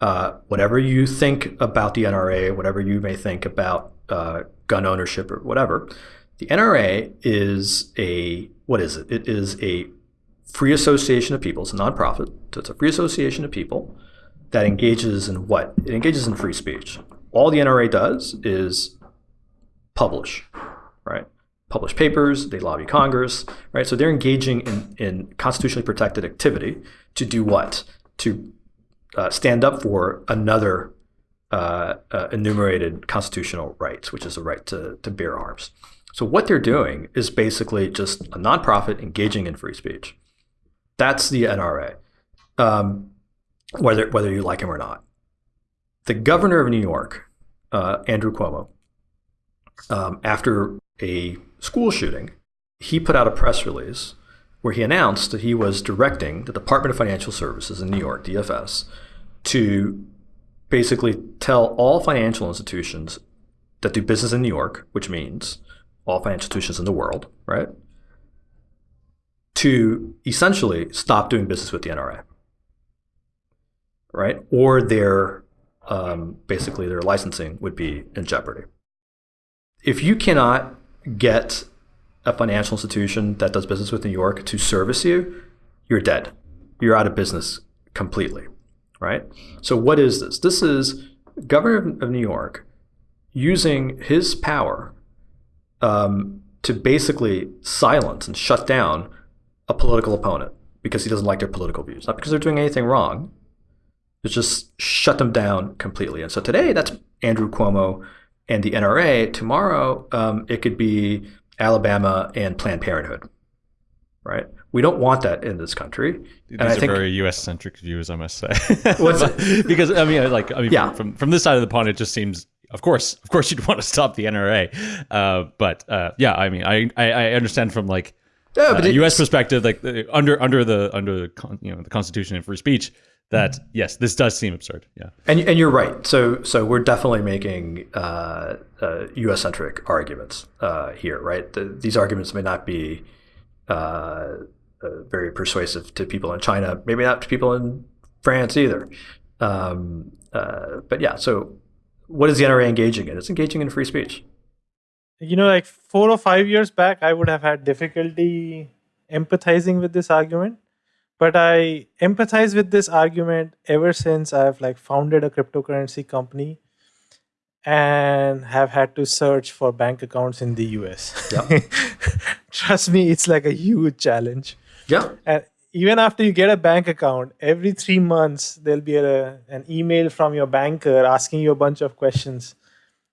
uh, whatever you think about the NRA, whatever you may think about uh, gun ownership or whatever, the NRA is a what is it? It is a free association of people. It's a nonprofit. So it's a free association of people that engages in what? It engages in free speech. All the NRA does is publish, right? Publish papers, they lobby Congress, right? So they're engaging in, in constitutionally protected activity to do what? To uh, stand up for another uh, uh, enumerated constitutional rights, which is the right to, to bear arms. So what they're doing is basically just a nonprofit engaging in free speech. That's the NRA, um, whether whether you like him or not. The governor of New York, uh, Andrew Cuomo, um, after a school shooting, he put out a press release where he announced that he was directing the Department of Financial Services in New York, DFS, to basically tell all financial institutions that do business in New York, which means all financial institutions in the world, right? To essentially stop doing business with the NRA, right? Or their um, basically their licensing would be in jeopardy. If you cannot get a financial institution that does business with New York to service you, you're dead. You're out of business completely, right? So what is this? This is governor of New York using his power um, to basically silence and shut down a political opponent because he doesn't like their political views, not because they're doing anything wrong. It's just shut them down completely. And so today, that's Andrew Cuomo and the NRA. Tomorrow, um, it could be Alabama and Planned Parenthood, right? We don't want that in this country. These and are I think, very U.S. centric views, I must say. <laughs> Because I mean, like, I mean, Yeah. from from this side of the pond, it just seems, of course, of course, you'd <laughs> want to stop the NRA. Uh, but uh, yeah, I mean, I, I I understand from like Yeah, uh, but it- U.S. perspective, like the, under under the under the con, you know the Constitution and free speech, that yes, this does seem absurd. Yeah. And, and you're right. So so we're definitely making uh, uh, U.S. centric arguments uh, here, right? The, these arguments may not be uh, uh, very persuasive to people in China, maybe not to people in France either. Um, uh, but yeah, so what is the NRA engaging in? It's engaging in free speech. You know like four or five years back i would have had difficulty empathizing with this argument but i empathize with this argument ever since i've like founded a cryptocurrency company and have had to search for bank accounts in the us Yeah. <laughs> trust me it's like a huge challenge Yeah. and even after you get a bank account every three months there'll be a, an email from your banker asking you a bunch of questions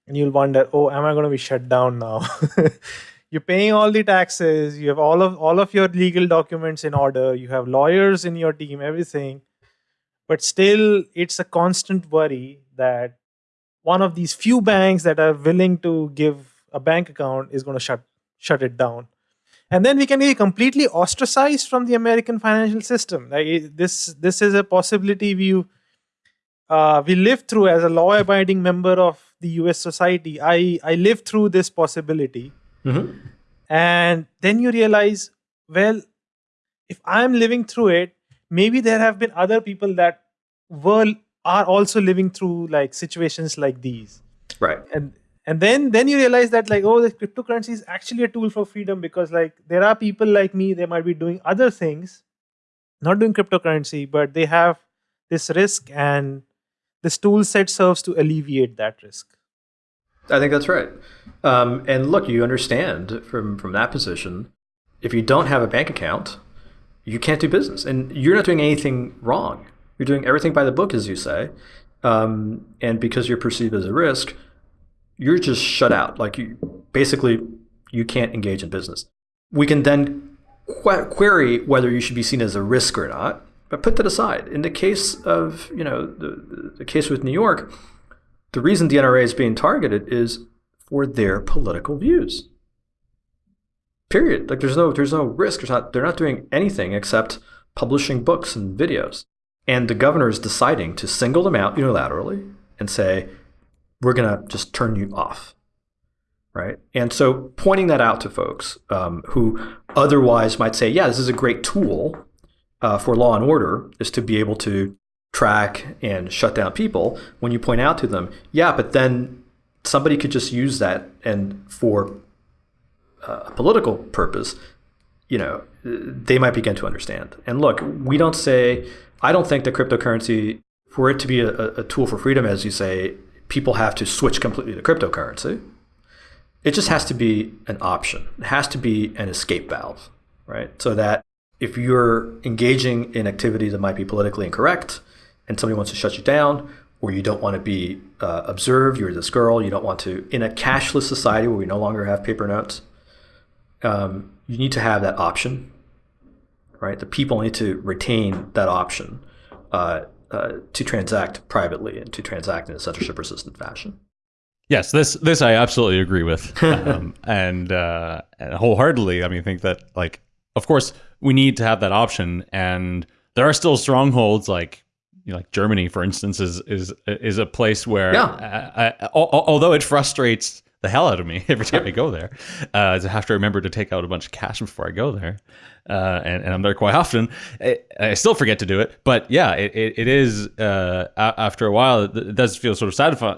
and you'll wonder oh am i going to be shut down now? <laughs> You're paying all the taxes you have all of all of your legal documents in order you have lawyers in your team everything. But still it's a constant worry that one of these few banks that are willing to give a bank account is going to shut shut it down. And then we can be completely ostracized from the American financial system. Like this, this is a possibility we uh, we live through as a law-abiding member of the U.S. society. I I lived through this possibility, Mhm. and then you realize, well, if I'm living through it, maybe there have been other people that were are also living through like situations like these Right. and and then then you realize that like oh the cryptocurrency is actually a tool for freedom because like there are people like me they might be doing other things not doing cryptocurrency but they have this risk and this tool set serves to alleviate that risk I think that's right. Um, and look, you understand from from that position, if you don't have a bank account, you can't do business, and you're not doing anything wrong. You're doing everything by the book, as you say, um, and because you're perceived as a risk, you're just shut out. Like you, basically, you can't engage in business. We can then qu- query whether you should be seen as a risk or not, but put that aside. In the case of you know the, the, case with New York, the reason the NRA is being targeted is for their political views. Period. Like there's no there's no risk. There's not they're not doing anything except publishing books and videos. And the governor is deciding to single them out unilaterally and say, we're gonna just turn you off. right? And so pointing that out to folks um, who otherwise might say, yeah, this is a great tool uh, for law and order, is to be able to track and shut down people. When you point out to them, yeah, but then somebody could just use that and for uh, a political purpose, you know, they might begin to understand. And look, we don't say, I don't think that cryptocurrency, for it to be a, a tool for freedom, as you say, people have to switch completely to cryptocurrency. It just has to be an option. It has to be an escape valve, right? So that if you're engaging in activity that might be politically incorrect and somebody wants to shut you down, or you don't want to be uh, observed, you're this girl, you don't want to, in a cashless society where we no longer have paper notes, um, you need to have that option, right? The people need to retain that option uh, uh, to transact privately and to transact in a censorship resistant fashion. Yes, this this I absolutely agree with, <laughs> um, and, uh, and wholeheartedly. I mean, I think that like, of course, we need to have that option, and there are still strongholds like you know, like Germany, for instance, is is is a place where, yeah. I, I, although it frustrates the hell out of me <laughs> every time I go there. Uh, to have to remember to take out a bunch of cash before I go there, uh, and, and, I'm there quite often. I, I, still forget to do it, but yeah, it, it, it is. Uh, after a while, it does feel sort of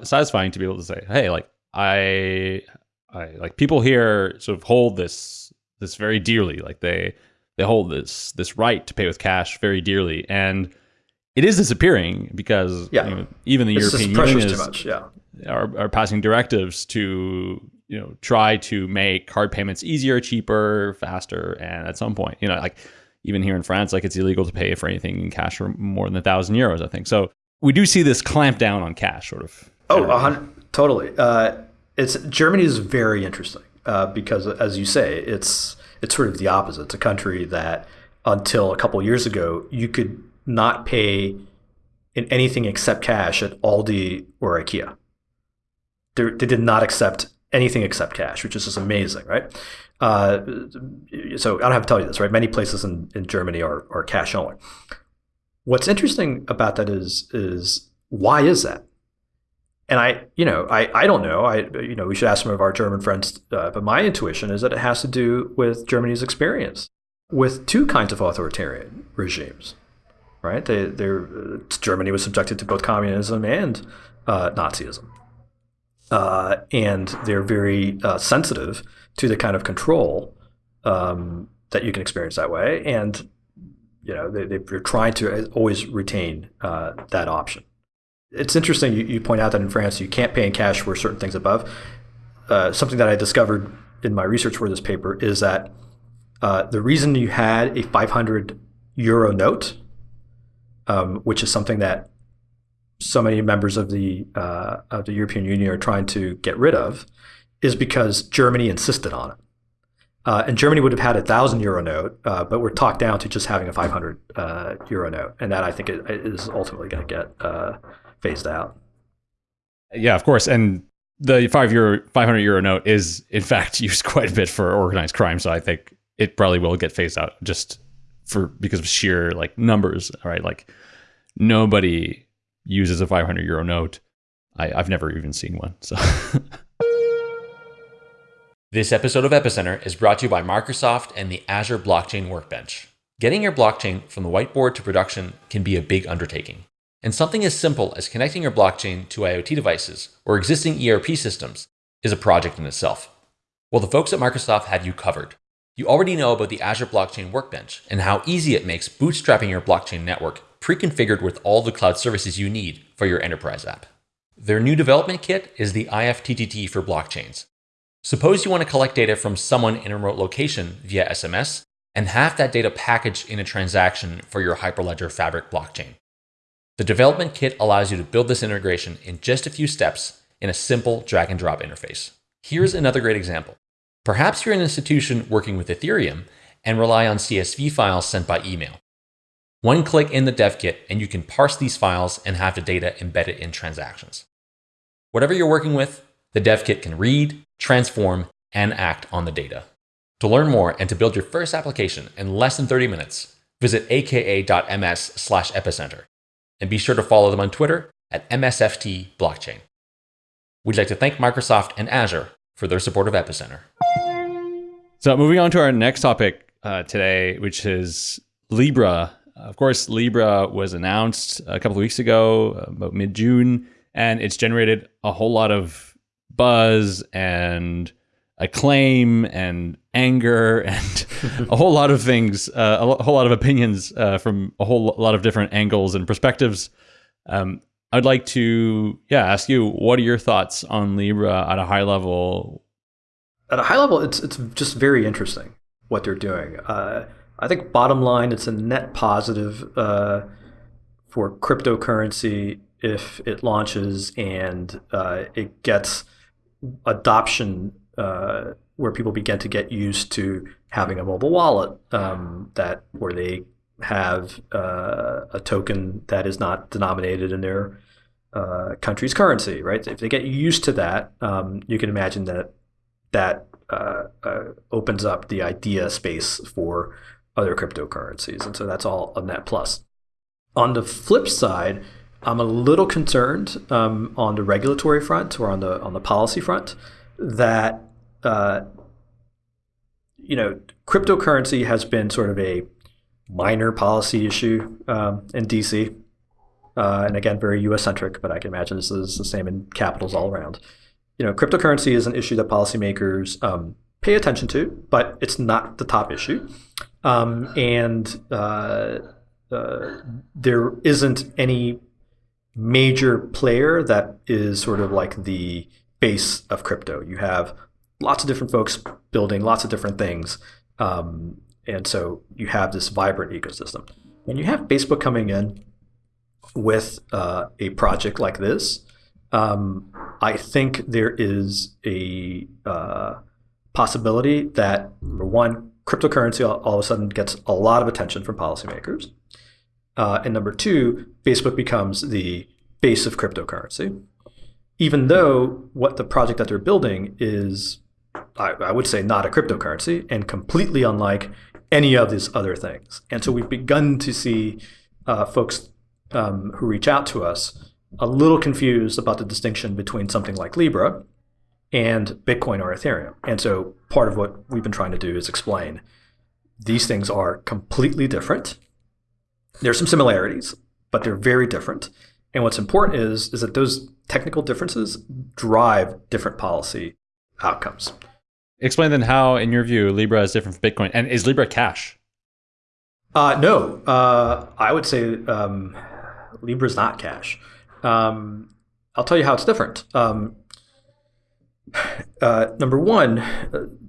satisfying to be able to say, "Hey, like I, I like people here sort of hold this this very dearly. Like they they hold this this right to pay with cash very dearly, and." It is disappearing because yeah. you know, even the it's European Union is. Yeah are, are passing directives to you know try to make card payments easier, cheaper, faster, and at some point, you know, like even here in France, like it's illegal to pay for anything in cash for more than a thousand euros. I think so. We do see this clamp down on cash, sort of. Oh, totally. Uh, it's Germany is very interesting uh, because, as you say, it's it's sort of the opposite. It's a country that until a couple years ago you could not pay in anything except cash at Aldi or IKEA they did not accept anything except cash, which is just amazing, right? Uh, so I don't have to tell you this, right? Many places in, in Germany are, are cash only. What's interesting about that is is why is that? And I, you know, I, I don't know. I, you know, we should ask some of our German friends. Uh, but my intuition is that it has to do with Germany's experience with two kinds of authoritarian regimes, right? They, they're Germany was subjected to both communism and uh, Nazism uh, and they're very uh, sensitive to the kind of control um, that you can experience that way. And you know they, they're trying to always retain uh, that option. It's interesting you, you, point out that in France you can't pay in cash for certain things above. Uh, something that I discovered in my research for this paper is that uh, the reason you had a 500 euro note, um, which is something that so many members of the uh, of the European Union are trying to get rid of is because Germany insisted on it. Uh, and Germany would have had a thousand euro note, uh, but we're talked down to just having a 500 uh, euro note, and that I think is ultimately going to get uh, phased out. Yeah, of course, and the five euro, 500 euro note is in <laughs> fact used quite a bit for organized crime, so I think it probably will get phased out just for because of sheer like numbers, right? Like nobody uses a 500 euro note. I, have never even seen one. So. <laughs> this episode of Epicenter is brought to you by Microsoft and the Azure Blockchain Workbench. Getting your blockchain from the whiteboard to production can be a big undertaking. And something as simple as connecting your blockchain to IoT devices or existing ERP systems is a project in itself. Well, the folks at Microsoft have you covered. You already know about the Azure Blockchain Workbench and how easy it makes bootstrapping your blockchain network pre-configured with all the cloud services you need for your enterprise app. Their new development kit is the IFTTT for blockchains. Suppose you want to collect data from someone in a remote location via SMS and have that data packaged in a transaction for your Hyperledger Fabric blockchain. The development kit allows you to build this integration in just a few steps in a simple drag and drop interface. Here's another great example. Perhaps you're an institution working with Ethereum and rely on CSV files sent by email. One click in the dev kit and you can parse these files and have the data embedded in transactions. Whatever you're working with, the dev kit can read, transform, and act on the data. To learn more and to build your first application in less than 30 minutes, visit aka.ms slash epicenter and be sure to follow them on Twitter at MSFT Blockchain. We'd like to thank Microsoft and Azure for their support of Epicenter. So moving on to our next topic uh, today, which is Libra. Of course, Libra was announced a couple of weeks ago, about mid June, and it's generated a whole lot of buzz and acclaim and anger and <laughs> a whole lot of things, uh, a whole lot of opinions uh, from a whole lot of different angles and perspectives. Um, I'd like to, yeah, ask you, what are your thoughts on Libra at a high level? At a high level, it's it's just very interesting what they're doing. Uh, I think bottom line, it's a net positive uh, for cryptocurrency if it launches and uh, it gets adoption uh, where people begin to get used to having a mobile wallet um, that where they have uh, a token that is not denominated in their uh, country's currency, right? If they get used to that, um, you can imagine that that uh, uh, opens up the idea space for other cryptocurrencies, and so that's all a net plus. On the flip side, I'm a little concerned um, on the regulatory front or on the on the policy front that uh, you know cryptocurrency has been sort of a minor policy issue um, in DC, uh, and again very U.S. centric. But I can imagine this is the same in capitals all around. You know, cryptocurrency is an issue that policymakers um, pay attention to, but it's not the top issue, um, and uh, uh there isn't any major player that is sort of like the base of crypto. You have lots of different folks building lots of different things. Um, and so you have this vibrant ecosystem. When you have Facebook coming in with uh, a project like this, um, I think there is a uh, possibility that, number one, cryptocurrency all, all, of a sudden gets a lot of attention from policymakers. Uh, and number two, Facebook becomes the base of cryptocurrency, even though what the project that they're building is, I, I would say, not a cryptocurrency and completely unlike any of these other things. And so we've begun to see uh, folks um, who reach out to us a little confused about the distinction between something like Libra and Bitcoin or Ethereum. And so part of what we've been trying to do is explain these things are completely different. There's some similarities, but they're very different. And what's important is, is that those technical differences drive different policy outcomes. Explain then how, in your view, Libra is different from Bitcoin. And is Libra cash? Uh, no, uh, I would say um, Libra is not cash. Um, I'll tell you how it's different. Um, <sighs> uh, number one,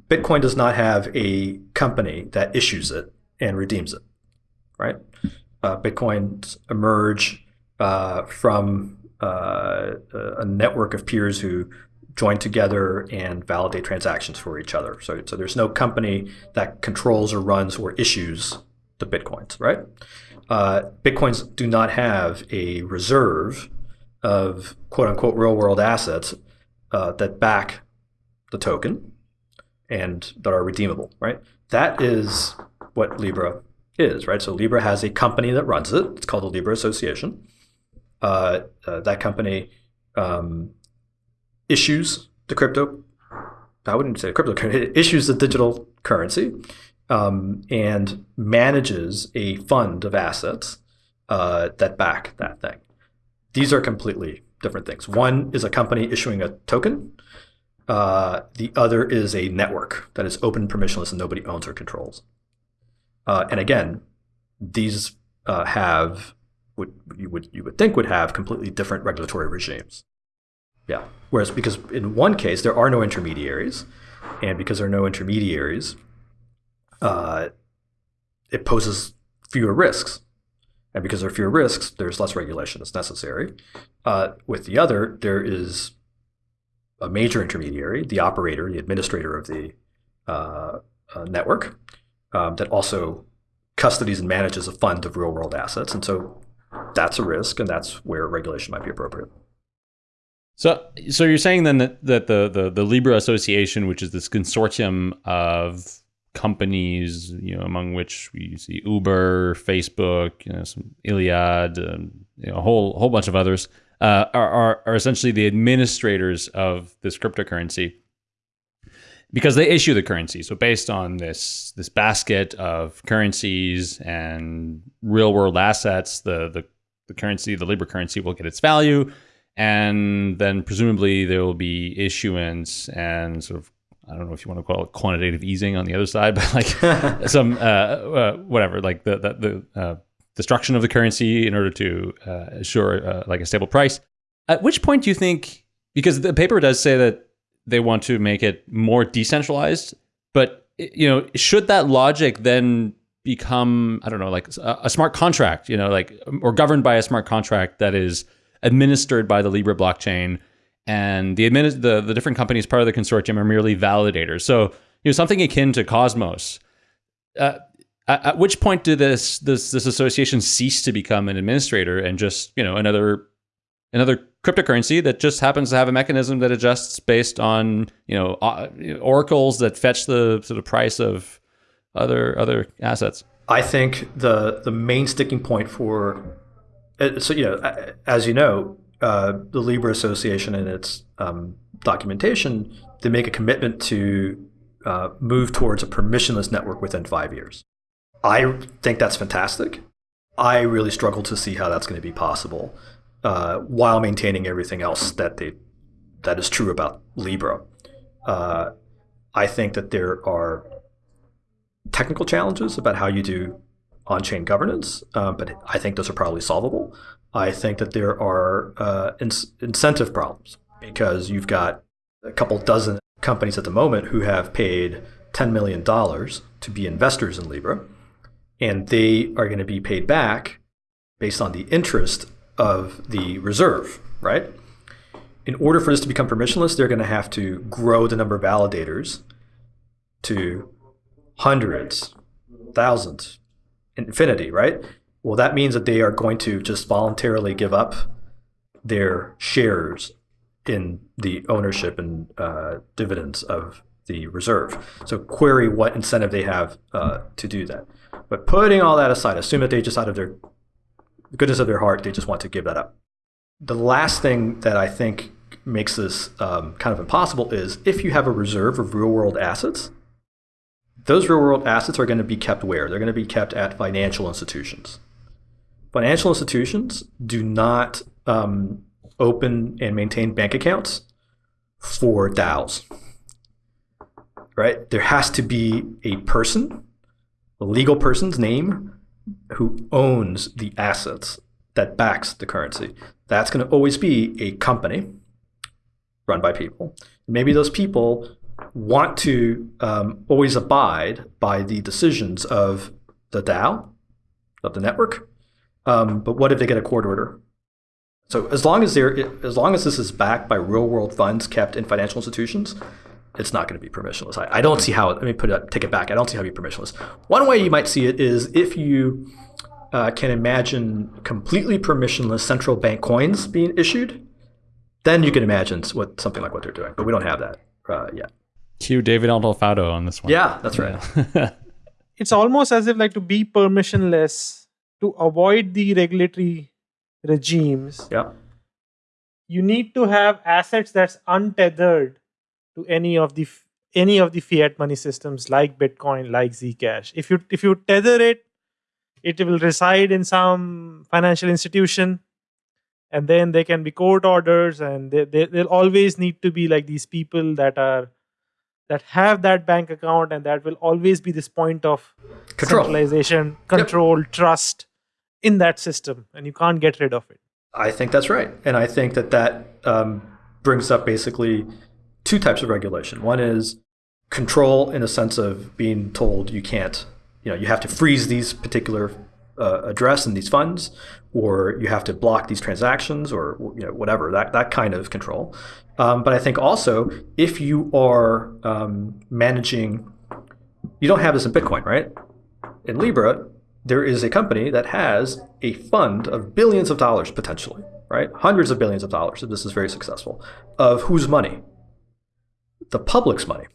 Bitcoin does not have a company that issues it and redeems it, right? Uh, Bitcoins emerge uh, from uh, a network of peers who join together and validate transactions for each other. So, so there's no company that controls or runs or issues the bitcoins, right? Uh, bitcoins do not have a reserve of quote unquote real world assets uh, that back the token and that are redeemable, right? That is what Libra is, right? So Libra has a company that runs it. It's called the Libra Association. Uh, uh, that company um, issues the crypto. I wouldn't say crypto. <laughs> It issues the digital currency um, and manages a fund of assets uh, that back that thing. These are completely different things. One is a company issuing a token. Uh, the other is a network that is open, permissionless, and nobody owns or controls. Uh, and again, these uh, have would you would you would think would have completely different regulatory regimes. Yeah. Whereas because in one case there are no intermediaries, and because there are no intermediaries, uh, it poses fewer risks. And because there are fewer risks, there's less regulation that's necessary. Uh, with the other, there is a major intermediary, the operator, the administrator of the uh, uh network, um, that also custodies and manages a fund of real world assets. And so that's a risk, and that's where regulation might be appropriate. So, so you're saying then that, that the, the the Libra Association, which is this consortium of companies, you know, among which we see Uber, Facebook, you know, some Iliad, um, you know, a whole whole bunch of others, uh, are, are are essentially the administrators of this cryptocurrency. Because they issue the currency. So based on this this basket of currencies and real world assets, the the, the currency, the Libra currency, will get its value, and then presumably there will be issuance and sort of I don't know if you want to call it quantitative easing on the other side, <laughs> but like <laughs> some uh, uh, whatever, like the the, the uh, destruction of the currency in order to uh, assure uh, like a stable price. At which point do you think? Because the paper does say that they want to make it more decentralized, but you know, should that logic then become I don't know, like a, a smart contract, you know, like or governed by a smart contract that is administered by the Libra blockchain? and the, the the different companies part of the consortium are merely validators. So you know something akin to Cosmos. Uh, at, which point did this this this association cease to become an administrator and just you know another another cryptocurrency that just happens to have a mechanism that adjusts based on you know oracles that fetch the sort of price of other other assets. I think the the main sticking point for uh, so you know as you know uh, the Libra Association in its um, documentation, they make a commitment to uh, move towards a permissionless network within five years. I think that's fantastic. I really struggle to see how that's going to be possible uh, while maintaining everything else that they that is true about Libra. Uh, I think that there are technical challenges about how you do on-chain governance, uh, but I think those are probably solvable. I think that there are uh, in- incentive problems because you've got a couple dozen companies at the moment who have paid $10 million to be investors in Libra, and they are going to be paid back based on the interest of the reserve, right? In order for this to become permissionless, they're going to have to grow the number of validators to hundreds, thousands, infinity, right? Well, that means that they are going to just voluntarily give up their shares in the ownership and uh, dividends of the reserve. So query what incentive they have uh, to do that. But putting all that aside, assume that they just out of their goodness of their heart, they just want to give that up. The last thing that I think makes this um, kind of impossible is if you have a reserve of real world assets, those real world assets are going to be kept where? They're going to be kept at financial institutions financial institutions do not um, open and maintain bank accounts for DAOs. Right? There has to be a person, a legal person's name, who owns the assets that backs the currency. That's going to always be a company run by people. Maybe those people want to um, always abide by the decisions of the DAO, of the network, um, but what if they get a court order? So as long as as long as this is backed by real world funds kept in financial institutions, it's not going to be permissionless. I, I don't see how. Let me put it, take it back. I don't see how it be permissionless. One way you might see it is if you uh, can imagine completely permissionless central bank coins being issued, then you can imagine what something like what they're doing. But we don't have that uh, yet. Cue David Alfaro on this one. Yeah, that's right. Yeah. <laughs> it's almost as if like to be permissionless to avoid the regulatory regimes, yeah. you need to have assets that's untethered to any of the any of the fiat money systems like Bitcoin, like Zcash. If you if you tether it, it will reside in some financial institution, and then there can be court orders, and they, they, they'll always need to be like these people that are that have that bank account, and that will always be this point of control. centralization, control, yep. trust in that system and you can't get rid of it. I think that's right. And I think that that um, brings up basically two types of regulation. One is control in a sense of being told you can't, you know, you have to freeze these particular uh, address and these funds, or you have to block these transactions, or you know, whatever that that kind of control. Um, but I think also if you are um, managing, you don't have this in Bitcoin, right? In Libra, there is a company that has a fund of billions of dollars potentially, right? Hundreds of billions of dollars if this is very successful. Of whose money? The public's money.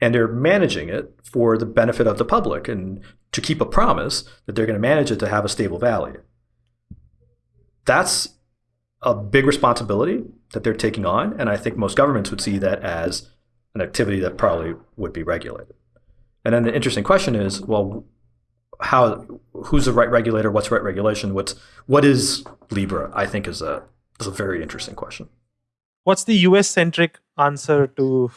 And they're managing it for the benefit of the public and to keep a promise that they're going to manage it to have a stable value. That's a big responsibility that they're taking on. And I think most governments would see that as an activity that probably would be regulated. And then the interesting question is, well, how who's the right regulator? What's right regulation? What's what is Libra? I think is a is a very interesting question. What's the US centric answer to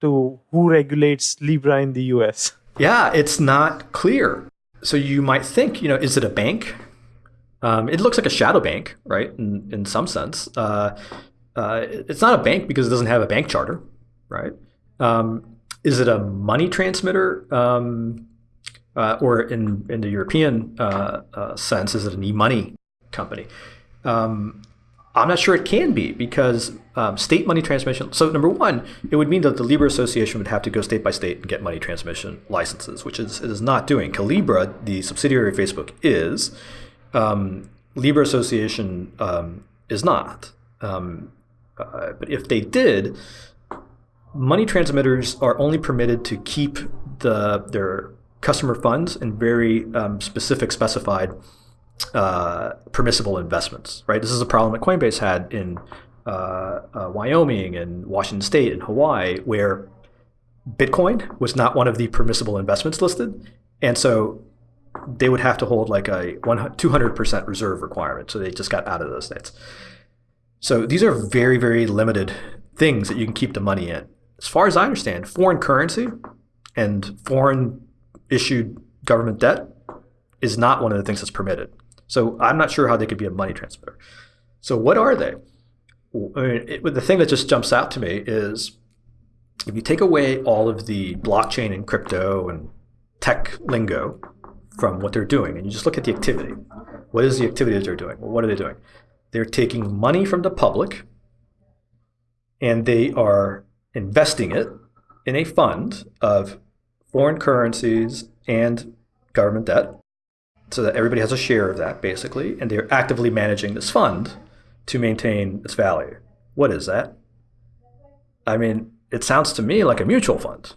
to who regulates Libra in the US? Yeah, it's not clear. So you might think, you know, is it a bank? Um, it looks like a shadow bank, right? In, in some sense, uh, uh, it's not a bank because it doesn't have a bank charter, right? Um, is it a money transmitter? Um, uh, or in, in the European uh, uh, sense, is it an e-money company? Um, I'm not sure it can be because um, state money transmission. So number one, it would mean that the Libra Association would have to go state by state and get money transmission licenses, which is it is not doing. Calibra, the subsidiary of Facebook, is. Um, Libra Association um, is not. Um, uh, but if they did, money transmitters are only permitted to keep the their customer funds in very um, specific specified uh, permissible investments, right? This is a problem that Coinbase had in uh, uh, Wyoming and Washington State and Hawaii, where Bitcoin was not one of the permissible investments listed, and so they would have to hold like a 200% reserve requirement. So they just got out of those states. So these are very, very limited things that you can keep the money in. As far as I understand, foreign currency and foreign issued government debt is not one of the things that's permitted. So I'm not sure how they could be a money transmitter. So what are they? I mean, it, the thing that just jumps out to me is if you take away all of the blockchain and crypto and tech lingo from what they're doing, and you just look at the activity, what is the activity that they're doing? Well, what are they doing? They're taking money from the public and they are investing it in a fund of foreign currencies and government debt so that everybody has a share of that basically and they're actively managing this fund to maintain its value. What is that? I mean it sounds to me like a mutual fund.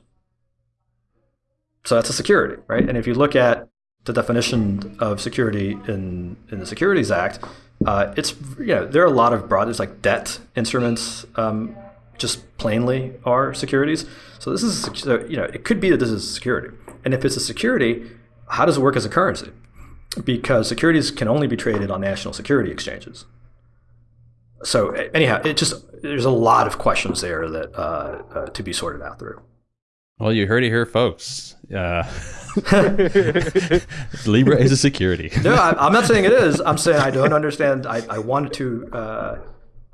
So that's a security right? And if you look at the definition of security in, in the securities act uh, it's you know there are a lot of broad there's like debt instruments um, just plainly are securities. So this is you know it could be that this is a security, and if it's a security, how does it work as a currency? Because securities can only be traded on national security exchanges. So anyhow, it just there's a lot of questions there that uh, uh, to be sorted out through. Well, you heard it here, folks. Uh, <laughs> Libra is a security. <laughs> no, I, am not saying it is. I'm saying I don't understand. I, I wanted to. Uh,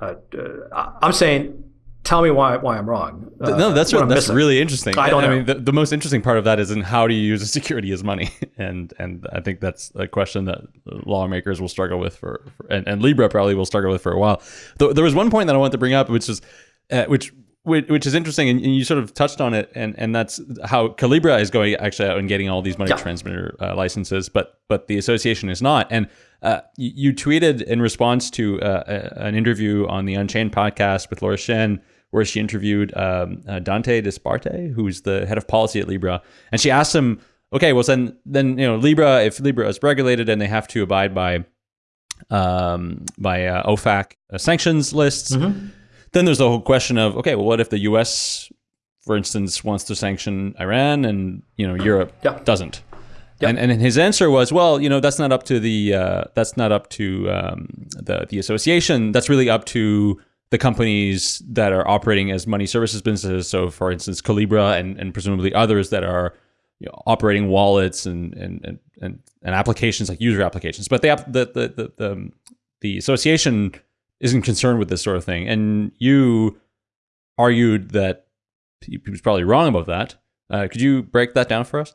uh, uh I'm saying tell me why why I'm wrong. Uh, no, that's what, that's really interesting. I don't I mean, the, the, most interesting part of that is in how do you use a security as money, <laughs> and and I think that's a question that lawmakers will struggle with for, for and, and Libra probably will struggle with for a while. There, there was one point that I wanted to bring up, which is uh, which which is interesting, and you sort of touched on it, and and that's how Calibra is going actually out and getting all these money yeah. transmitter uh, licenses, but but the association is not. And uh, you, you, tweeted in response to uh, an interview on the Unchained podcast with Laura Shin where she interviewed um, uh, Dante Disparte, who's the head of policy at Libra, and she asked him, "Okay, well then, then you know Libra, if Libra is regulated and they have to abide by um, by uh, OFAC uh, sanctions lists, mm-hmm. Then there's the whole question of okay, well, what if the U.S. for instance wants to sanction Iran and you know Europe yeah. doesn't?" Yep. And, and his answer was, well, you know, that's not up to the uh, that's not up to um, the the association. That's really up to the companies that are operating as money services businesses. So, for instance, Calibra and, and presumably others that are you know, operating wallets and, and, and, and, and applications like user applications. But the, the, the, the, the, the association isn't concerned with this sort of thing. And you argued that he was probably wrong about that. Uh, could you break that down for us?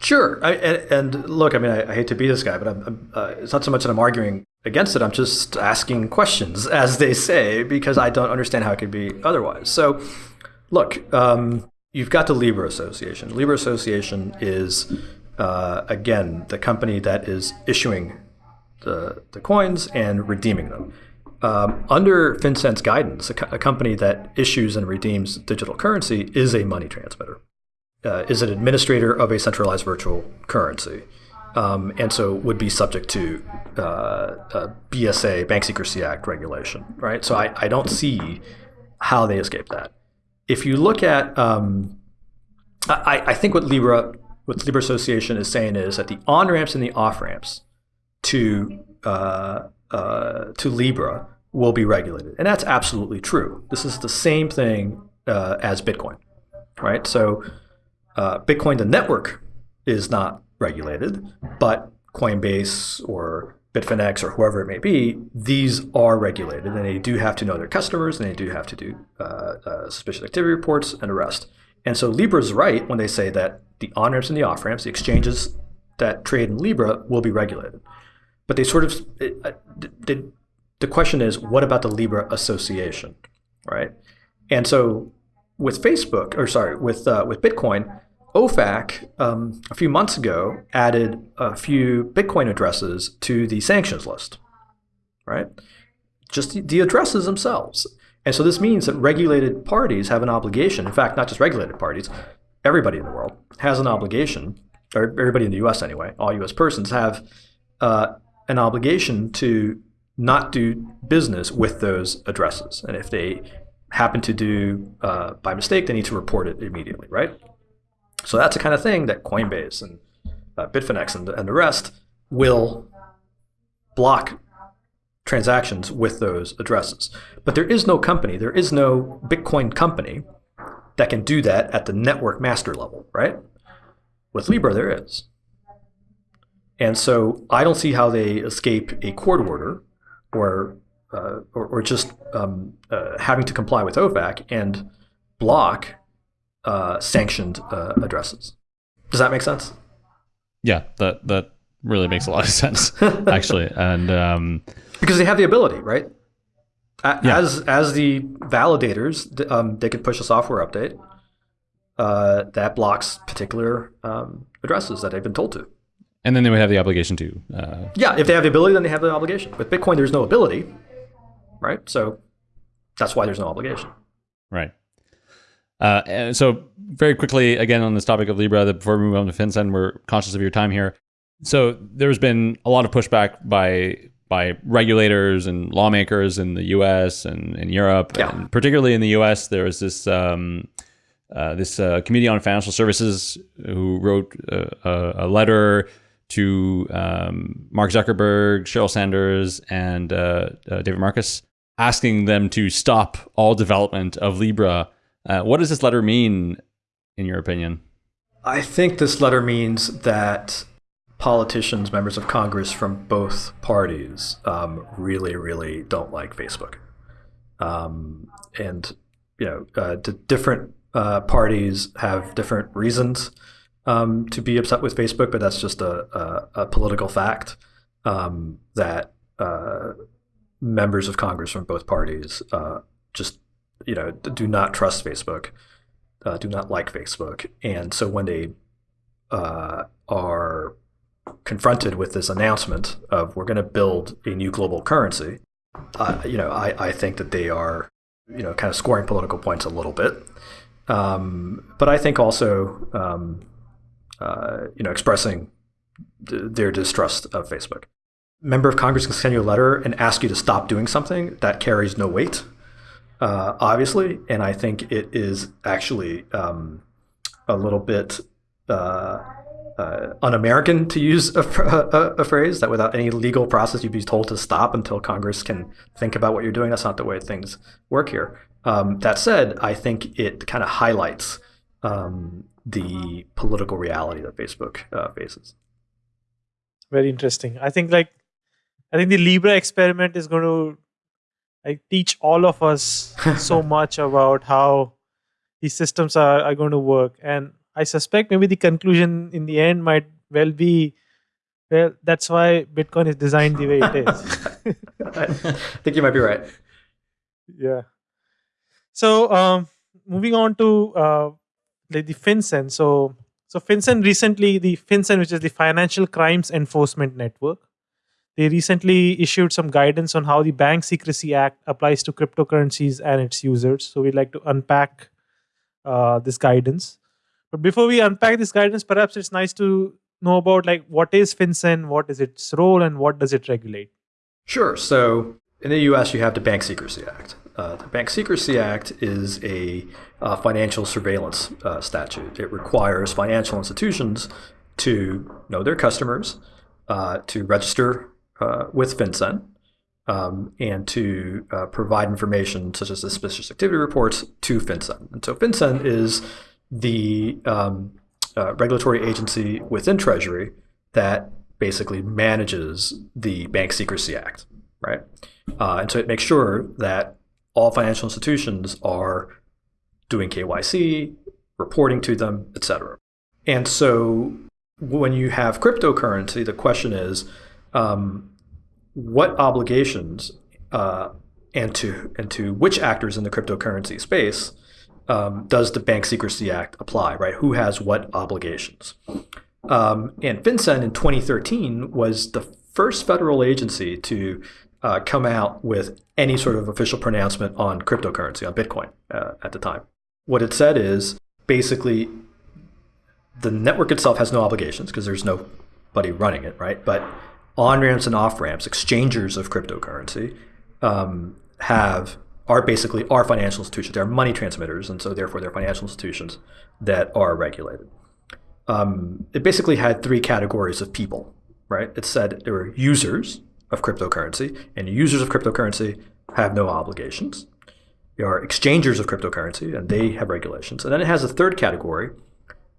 Sure. I, and, and, look, I mean, I, I, hate to be this guy, but I'm, I'm, uh, it's not so much that I'm arguing against it. I'm just asking questions, <laughs> as they say, because I don't understand how it could be otherwise. So, look, um, you've got the Libra Association. Libra Association is, uh, again, the company that is issuing the, the coins and redeeming them. Um, under FinCEN's guidance, a, co- a company that issues and redeems digital currency is a money transmitter uh, is an administrator of a centralized virtual currency. Um, and so would be subject to uh, BSA, Bank Secrecy Act regulation, right? So I, I don't see how they escape that. if you look at, um, I, I think what Libra, what Libra Association is saying is that the on ramps and the off ramps to uh, uh, to Libra will be regulated, and that's absolutely true. This is the same thing uh, as Bitcoin, right? So uh, Bitcoin, the network, is not regulated, but Coinbase or Bitfinex or whoever it may be, these are regulated and they do have to know their customers and they do have to do uh, uh, suspicious activity reports and arrest. And so Libra is right when they say that the on ramps and the off ramps, the exchanges that trade in Libra, will be regulated. But they sort of, uh, the, the question is, what about the Libra Association, right? And so with Facebook, or sorry, with uh, with Bitcoin, OFAC um, a few months ago added a few Bitcoin addresses to the sanctions list, right? Just the addresses themselves. And so this means that regulated parties have an obligation. In fact, not just regulated parties, everybody in the world has an obligation, or everybody in the US anyway, all US persons have uh, an obligation to not do business with those addresses. And if they happen to do uh, by mistake, they need to report it immediately, right? So that's the kind of thing that Coinbase and uh, Bitfinex and, and the rest will block transactions with those addresses. But there is no company, there is no Bitcoin company that can do that at the network master level, right? With Libra, there is. And so I don't see how they escape a court order or, uh, or, or, just um, uh, having to comply with OFAC and block uh, sanctioned uh, addresses. Does that make sense? Yeah, that that really makes a lot of <laughs> sense, <laughs> actually, and um, because they have the ability, right? As yeah. as the validators, um, they could push a software update uh, that blocks particular um, addresses that they've been told to. And then they would have the obligation to. Uh, yeah, if they have the ability, then they have the obligation. With Bitcoin, there's no ability, right? So that's why there's no obligation. Right. Uh, so very quickly, again, on this topic of Libra, before we move on to FinCEN, we're conscious of your time here. So there's been a lot of pushback by by regulators and lawmakers in the U.S. and in Europe, yeah. and particularly in the U.S. There was this um, uh, this uh, Committee on Financial Services who wrote a, a letter to um, Mark Zuckerberg, Sheryl Sandberg, and uh, uh, David Marcus, asking them to stop all development of Libra uh, what does this letter mean, in your opinion? I think this letter means that politicians, members of Congress from both parties, um, really, really don't like Facebook. Um, and, you know, uh, different uh, parties have different reasons um, to be upset with Facebook, but that's just a, a, a political fact um, that uh, members of Congress from both parties uh, just you know, do not trust Facebook, uh, do not like Facebook, and so when they uh, are confronted with this announcement of we're going to build a new global currency, you know, I, I think that they are, you know, kind of scoring political points a little bit. Um, but I think also, um, uh, you know, expressing their distrust of Facebook. Member of Congress can send you a letter and ask you to stop doing something that carries no weight uh, obviously, and I think it is actually um, a little bit uh, uh, un-American to use a, a, a, phrase that without any legal process you'd be told to stop until Congress can think about what you're doing. That's not the way things work here. Um, that said, I think it kind of highlights um, the political reality that Facebook uh, faces. Very interesting. I think like I think the Libra experiment is going to I teach all of us <laughs> so much about how these systems are, are going to work. And I suspect maybe the conclusion in the end might well be well, that's why Bitcoin is designed the way it is. <laughs> I think you might be right. Yeah. So um, moving on to uh, the FinCEN. So so FinCEN recently, the FinCEN, which is the Financial Crimes Enforcement Network, they recently issued some guidance on how the Bank Secrecy Act applies to cryptocurrencies and its users. So we'd like to unpack uh, this guidance. But before we unpack this guidance, perhaps it's nice to know about like what is FinCEN, what is its role, and what does it regulate? Sure. So in the U.S., you have the Bank Secrecy Act, Uh, the Bank Secrecy Act is a uh, financial surveillance uh, statute. It requires financial institutions to know their customers, uh, to register uh, with FinCEN, um, and to provide information such as suspicious activity reports to FinCEN. And so FinCEN is the um, regulatory agency within Treasury that basically manages the Bank Secrecy Act, right? Uh, and so it makes sure that all financial institutions are doing KYC, reporting to them, etc. And so when you have cryptocurrency, the question is, um, what obligations uh, and to and to which actors in the cryptocurrency space um, does the Bank Secrecy Act apply? Right? Who has what obligations? Um, and FinCEN in 2013 was the first federal agency to uh, come out with any sort of official pronouncement on cryptocurrency, on Bitcoin uh, at the time. What it said is basically the network itself has no obligations because there's nobody running it, right? But on ramps and off ramps, exchangers of cryptocurrency um, have are basically are financial institutions. They're money transmitters, and so therefore they're financial institutions that are regulated um, it basically had three categories of people, right? It said there were users of cryptocurrency, and users of cryptocurrency have no obligations. There are exchangers of cryptocurrency, and they have regulations. And then it has a third category,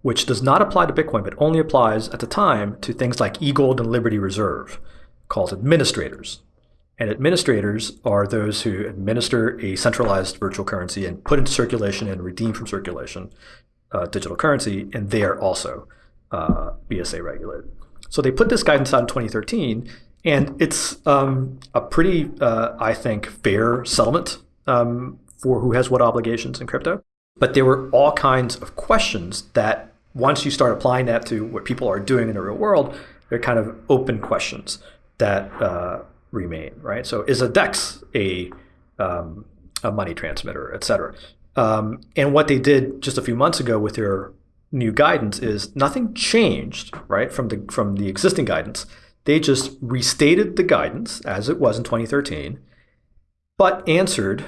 which does not apply to Bitcoin, but only applies at the time to things like eGold and Liberty Reserve, called administrators. And administrators are those who administer a centralized virtual currency and put into circulation and redeem from circulation uh, digital currency, and they are also uh, BSA regulated. So they put this guidance out in 2013, and it's um, a pretty, uh, I think, fair settlement um, for who has what obligations in crypto. But there were all kinds of questions that once you start applying that to what people are doing in the real world, they're kind of open questions that uh, remain, right? So is a DEX a um, a money transmitter, et cetera? Um, and what they did just a few months ago with their new guidance is nothing changed, right, from the from the existing guidance. They just restated the guidance as it was in 2013, but answered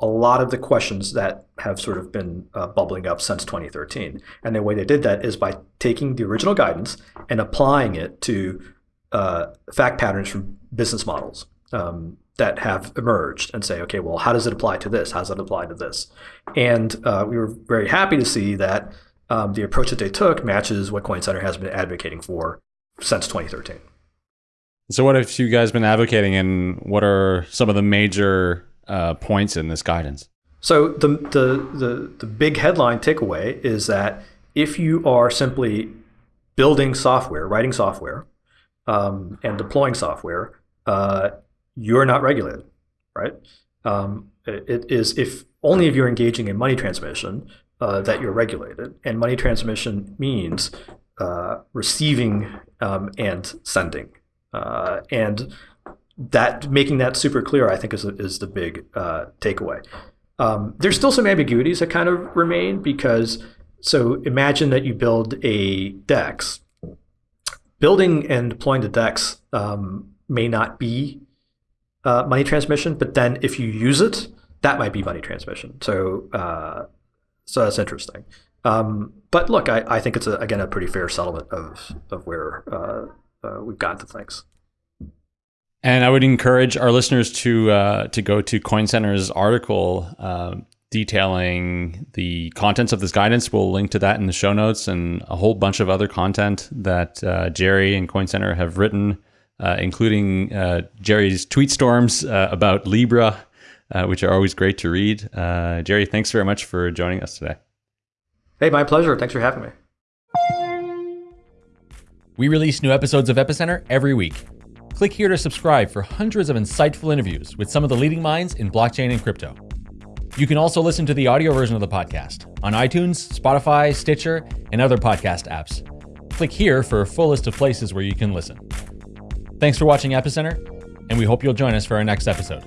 a lot of the questions that have sort of been uh, bubbling up since 2013. And the way they did that is by taking the original guidance and applying it to uh, fact patterns from business models. Um, that have emerged and say, okay, well, how does it apply to this? How does it apply to this? And uh, we were very happy to see that um, the approach that they took matches what Coin Center has been advocating for since 2013. So, what have you guys been advocating, and what are some of the major uh, points in this guidance? So, the, the the the big headline takeaway is that if you are simply building software, writing software, um, and deploying software, uh, you're not regulated, right? Um, it is if only if you're engaging in money transmission uh, that you're regulated, and money transmission means uh, receiving um, and sending, uh, and that making that super clear, I think, is is the big uh, takeaway. Um, there's still some ambiguities that kind of remain because so imagine that you build a DEX. Building and deploying the DEX um, may not be uh, money transmission, but then if you use it, that might be money transmission. So uh, so that's interesting. Um, but look, I, I think it's a, again a pretty fair settlement of of where uh, uh we've gotten to things. And I would encourage our listeners to uh, to go to Coin Center's article uh, detailing the contents of this guidance. We'll link to that in the show notes and a whole bunch of other content that Jerry and Coin Center have written uh, including uh, Jerry's tweet storms uh, about Libra, uh, which are always great to read. Uh, Jerry, thanks very much for joining us today. Hey, my pleasure. Thanks for having me. We release new episodes of Epicenter every week. Click here to subscribe for hundreds of insightful interviews with some of the leading minds in blockchain and crypto. You can also listen to the audio version of the podcast on iTunes, Spotify, Stitcher, and other podcast apps. Click here for a full list of places where you can listen. Thanks for watching Epicenter, and we hope you'll join us for our next episode.